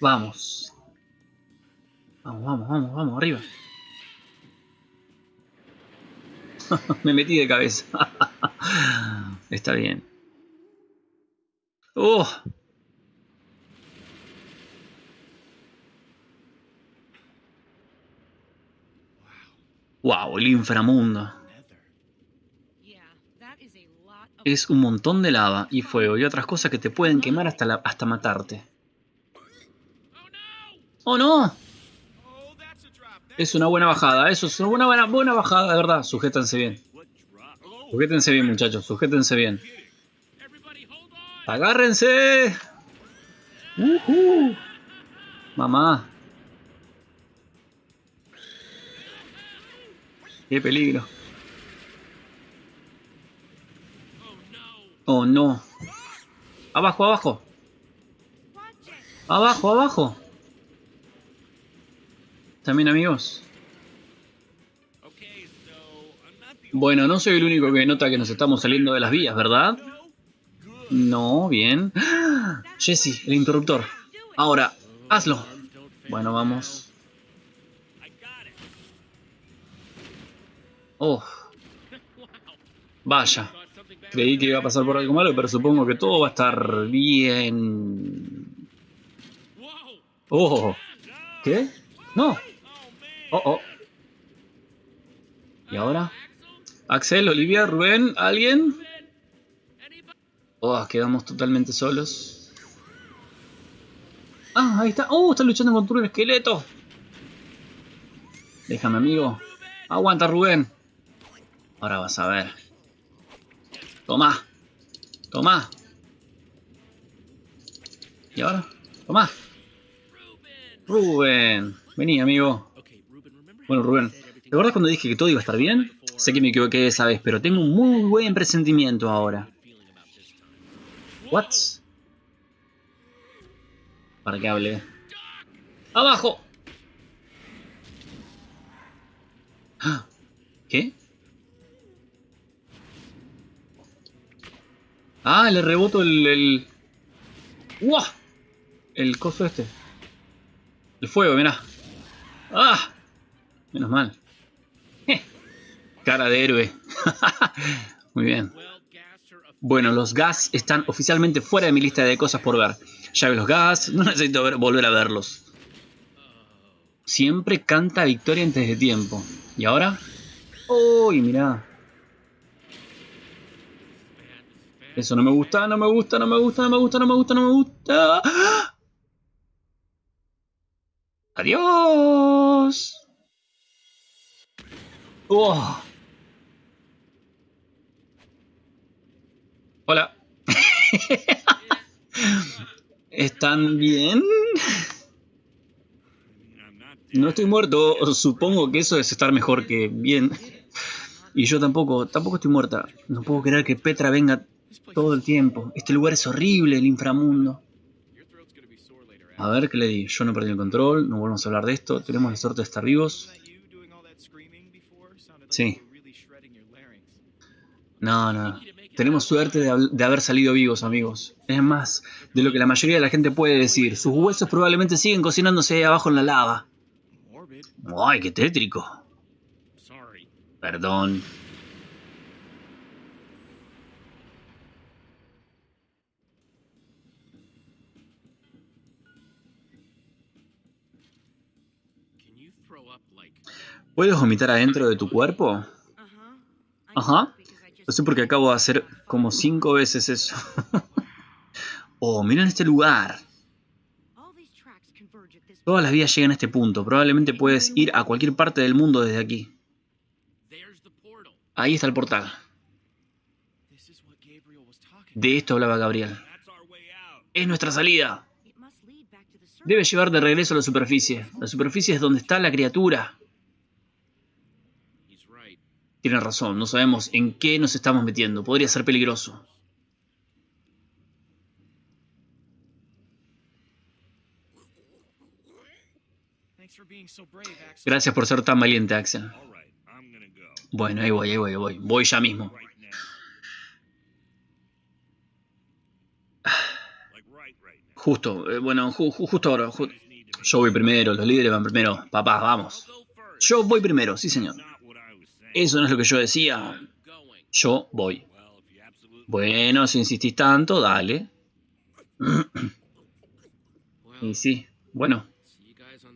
Vamos. Vamos, vamos, vamos, vamos, arriba. Me metí de cabeza. Está bien. ¡Oh! ¡Wow! El inframundo. Es un montón de lava y fuego y otras cosas que te pueden quemar hasta, la, hasta matarte. ¡Oh no! Es una buena bajada, eso es una buena, bajada, de verdad. Sujétense bien. Sujétense bien, muchachos, sujétense bien. ¡Agárrense! Mamá. ¡Qué peligro! Oh no. Abajo, abajo. Abajo, abajo. También amigos. Bueno, no soy el único que nota que nos estamos saliendo de las vías, ¿verdad? No, bien. Jesse, el interruptor. Ahora, hazlo. Bueno, vamos. Oh. Vaya. Creí que iba a pasar por algo malo, pero supongo que todo va a estar bien. Oh. ¿Qué? No. Oh, oh. ¿Y ahora? Axel, Olivia, Rubén, ¿alguien? Oh, quedamos totalmente solos. Ah, ahí está. Oh, está luchando contra un esqueleto. Déjame, amigo. Aguanta, Rubén. Ahora vas a ver. Toma. Toma. ¿Y ahora? Toma. Rubén. Vení, amigo. Bueno, Rubén, ¿te acuerdas cuando dije que todo iba a estar bien? Sé que me equivoqué esa vez, pero tengo un muy buen presentimiento ahora. ¿What? Para que hable. ¡Abajo! ¿Qué? Ah, le reboto el... el... ¡Uah! El coso este. El fuego, mirá. ¡Ah! Menos mal. Cara de héroe. Muy bien. Bueno, los gas están oficialmente fuera de mi lista de cosas por ver. Ya ve los gas, no necesito volver a verlos. Siempre canta victoria antes de tiempo. ¿Y ahora? ¡Uy, mirá! Eso no me gusta, no me gusta, no me gusta, no me gusta, no me gusta, no me gusta. ¡Adiós! Oh. Hola. ¿Están bien? No estoy muerto. Supongo que eso es estar mejor que bien. Y yo tampoco, tampoco estoy muerta. No puedo creer que Petra venga todo el tiempo. Este lugar es horrible, el inframundo. A ver, ¿qué le di? Yo no perdí el control, no volvemos a hablar de esto. Tenemos la suerte de estar vivos. Sí. No, no. Tenemos suerte de, de, haber salido vivos, amigos. Es más de lo que la mayoría de la gente puede decir. Sus huesos probablemente siguen cocinándose ahí abajo en la lava. ¡Ay, qué tétrico! Perdón. ¿Puedes vomitar adentro de tu cuerpo? Ajá. No sé por qué acabo de hacer como cinco veces eso. oh, miren este lugar. Todas las vías llegan a este punto. Probablemente puedes ir a cualquier parte del mundo desde aquí. Ahí está el portal. De esto hablaba Gabriel. Es nuestra salida. Debe llevar de regreso a la superficie. La superficie es donde está la criatura. Tiene razón, no sabemos en qué nos estamos metiendo. Podría ser peligroso. Gracias por ser tan valiente, Axel. Bueno, ahí voy, ahí voy, ahí voy. Voy ya mismo. Justo, eh, bueno, justo ahora. yo voy primero, los líderes van primero. Papá, vamos. Yo voy primero, sí señor. Eso no es lo que yo decía. Yo voy. Bueno, si insistís tanto, dale. y sí, bueno.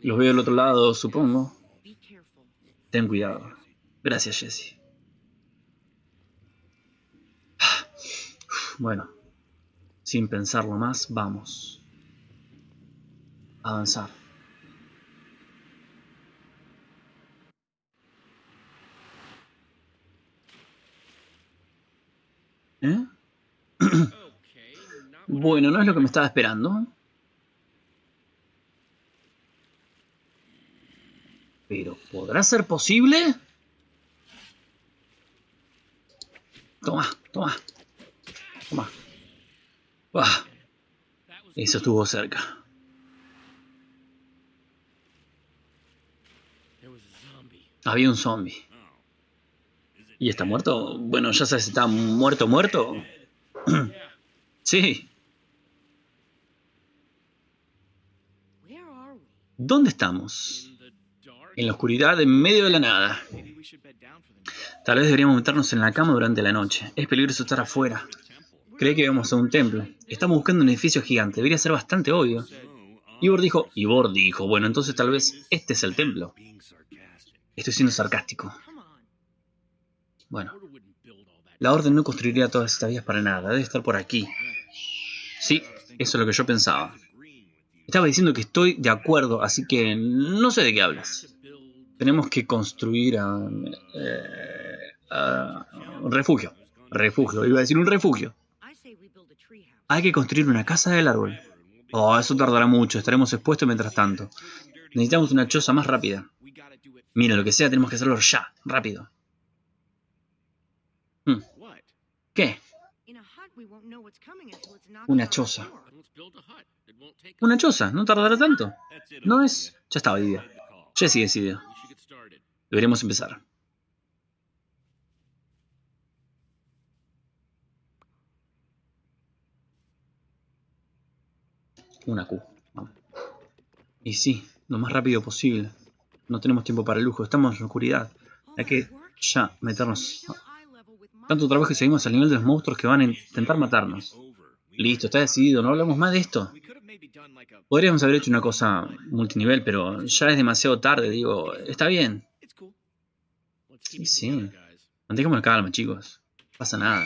Los veo del otro lado, supongo. Ten cuidado. Gracias, Jesse. Bueno, sin pensarlo más, vamos. Avanzar. ¿Eh? bueno, no es lo que me estaba esperando. Pero, ¿podrá ser posible? Toma, toma. Toma. Eso estuvo cerca. Había un zombie. ¿Y está muerto? Bueno, ya sabes, ¿está muerto, muerto? sí. ¿Dónde estamos? En la oscuridad, en medio de la nada. Tal vez deberíamos meternos en la cama durante la noche. Es peligroso estar afuera. Cree que vamos a un templo. Estamos buscando un edificio gigante. Debería ser bastante obvio. Ivor dijo... Ivor dijo... Bueno, entonces tal vez este es el templo. Estoy siendo sarcástico. Bueno, la orden no construiría todas estas vías para nada, debe estar por aquí. Sí, eso es lo que yo pensaba. Estaba diciendo que estoy de acuerdo, así que no sé de qué hablas. Tenemos que construir a, eh, un refugio. Refugio, iba a decir un refugio. Hay que construir una casa del árbol. Oh, eso tardará mucho, estaremos expuestos mientras tanto. Necesitamos una choza más rápida. Mira, lo que sea, tenemos que hacerlo ya, rápido. Hmm. ¿Qué? Una choza. Una choza, no tardará tanto. No es... Ya estaba idea. Jesse decidió. Deberíamos empezar. Una Q. Y sí, lo más rápido posible. No tenemos tiempo para el lujo, estamos en oscuridad. Hay que ya meternos tanto trabajo que seguimos al nivel de los monstruos que van a intentar matarnos. Listo, está decidido, no hablamos más de esto. Podríamos haber hecho una cosa multinivel, pero ya es demasiado tarde, digo, está bien. Sí, sí. Mantengamos calma, chicos. No pasa nada.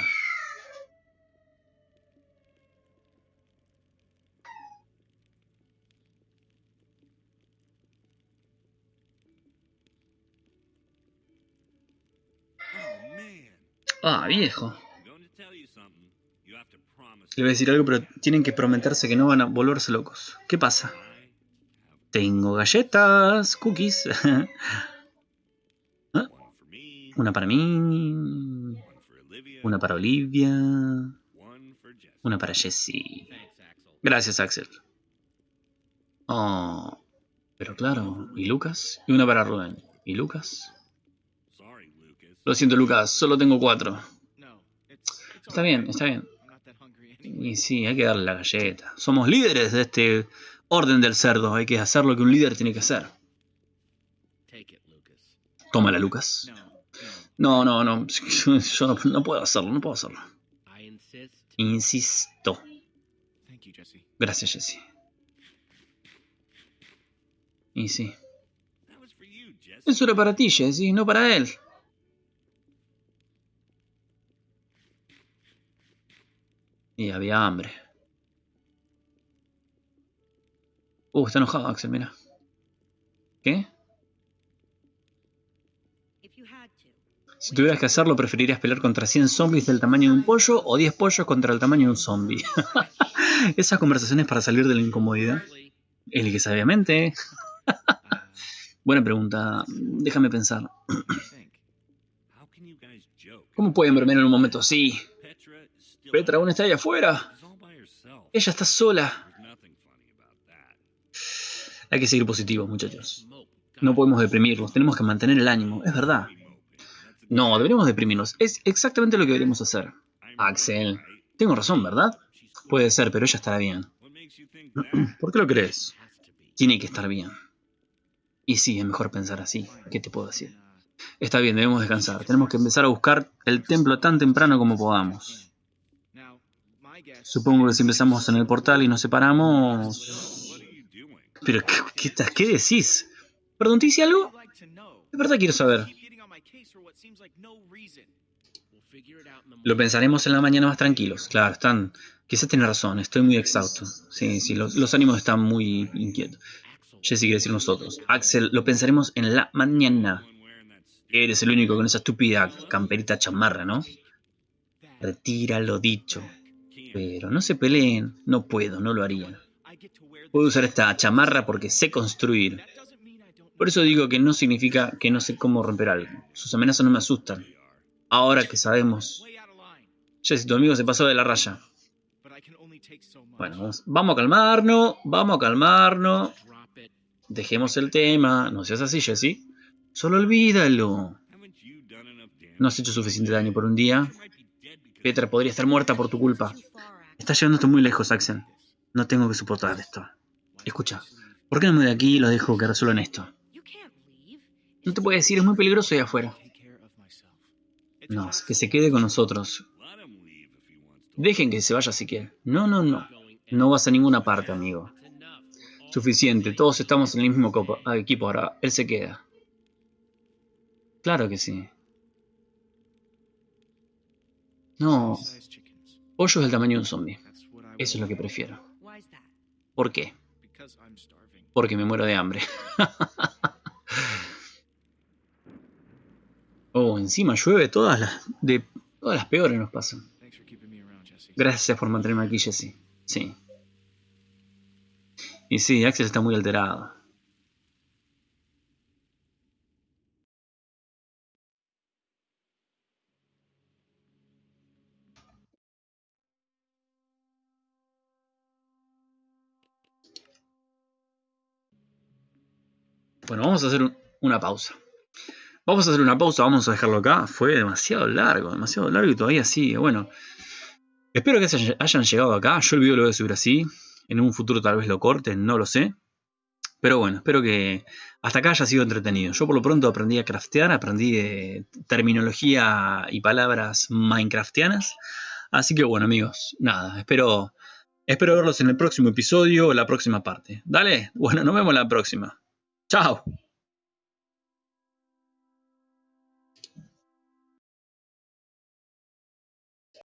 Ah, viejo. Le voy a decir algo, pero tienen que prometerse que no van a volverse locos. ¿Qué pasa? Tengo galletas, cookies. ¿Ah? Una para mí. Una para Olivia. Una para Jessie. Gracias, Axel. Oh, pero claro, ¿y Lucas? Y una para Rubén. ¿Y Lucas? Lo siento, Lucas, solo tengo cuatro. Está bien, está bien. Y sí, hay que darle la galleta. Somos líderes de este orden del cerdo. Hay que hacer lo que un líder tiene que hacer. Tómala, Lucas. No, no, no. Yo no, no puedo hacerlo, no puedo hacerlo. Insisto. Gracias, Jesse. Y sí. Eso era para ti, Jesse, no para él. Y había hambre. Uh, está enojado Axel, mira. ¿Qué? Si tuvieras que hacerlo, ¿preferirías pelear contra 100 zombies del tamaño de un pollo o 10 pollos contra el tamaño de un zombie? Esas conversaciones para salir de la incomodidad. El que sabiamente. Buena pregunta. Déjame pensar. ¿Cómo pueden bromear en un momento así? Petra aún está ahí afuera. Ella está sola. Hay que seguir positivos, muchachos. No podemos deprimirnos, tenemos que mantener el ánimo, es verdad. No, deberíamos deprimirnos. Es exactamente lo que deberíamos hacer. Axel, tengo razón, ¿verdad? Puede ser, pero ella estará bien. ¿Por qué lo crees? Tiene que estar bien. Y sí, es mejor pensar así. ¿Qué te puedo decir? Está bien, debemos descansar. Tenemos que empezar a buscar el templo tan temprano como podamos. Supongo que si empezamos en el portal y nos separamos... Pero, ¿qué, qué, decís? ¿Perdón, te hice algo? De verdad quiero saber. Lo pensaremos en la mañana más tranquilos. Claro, están... Quizás tiene razón, estoy muy exhausto. Sí, sí, los, ánimos están muy inquietos. Jesse quiere decir nosotros. Axel, lo pensaremos en la mañana. Eres el único con esa estúpida camperita chamarra, ¿no? Retira lo dicho. Pero no se peleen. No puedo, no lo haría. Puedo usar esta chamarra porque sé construir. Por eso digo que no significa que no sé cómo romper algo. Sus amenazas no me asustan. Ahora que sabemos... Jesse, tu amigo se pasó de la raya. Bueno, vamos, a calmarnos, vamos a calmarnos. Dejemos el tema. No seas así, Jesse. Solo olvídalo. No has hecho suficiente daño por un día. Petra podría estar muerta por tu culpa. Estás llevándote muy lejos, Axel. No tengo que soportar esto. Escucha, ¿por qué no me voy de aquí y lo dejo que resuelvan esto? No te puedo decir, es muy peligroso ahí afuera. No, que se quede con nosotros. Dejen que se vaya si quiere. No, no, no. No vas a ninguna parte, amigo. Suficiente, todos estamos en el mismo ah, equipo ahora. Él se queda. Claro que sí. No. Pollo del tamaño de un zombie. Eso es lo que prefiero. ¿Por qué? Porque me muero de hambre. oh, encima llueve todas las... De, todas las peores nos pasan. Gracias por mantenerme aquí, Jesse. Sí. Y sí, Axel está muy alterado. Bueno, vamos a hacer una pausa. Vamos a hacer una pausa, vamos a dejarlo acá. Fue demasiado largo, demasiado largo y todavía sigue. Bueno, espero que hayan llegado acá. Yo el video lo voy a subir así. En un futuro tal vez lo corten, no lo sé. Pero bueno, espero que hasta acá haya sido entretenido. Yo por lo pronto aprendí a craftear, aprendí de terminología y palabras minecraftianas. Así que bueno amigos, nada, espero, espero verlos en el próximo episodio o la próxima parte. Dale, bueno, nos vemos la próxima. Chao.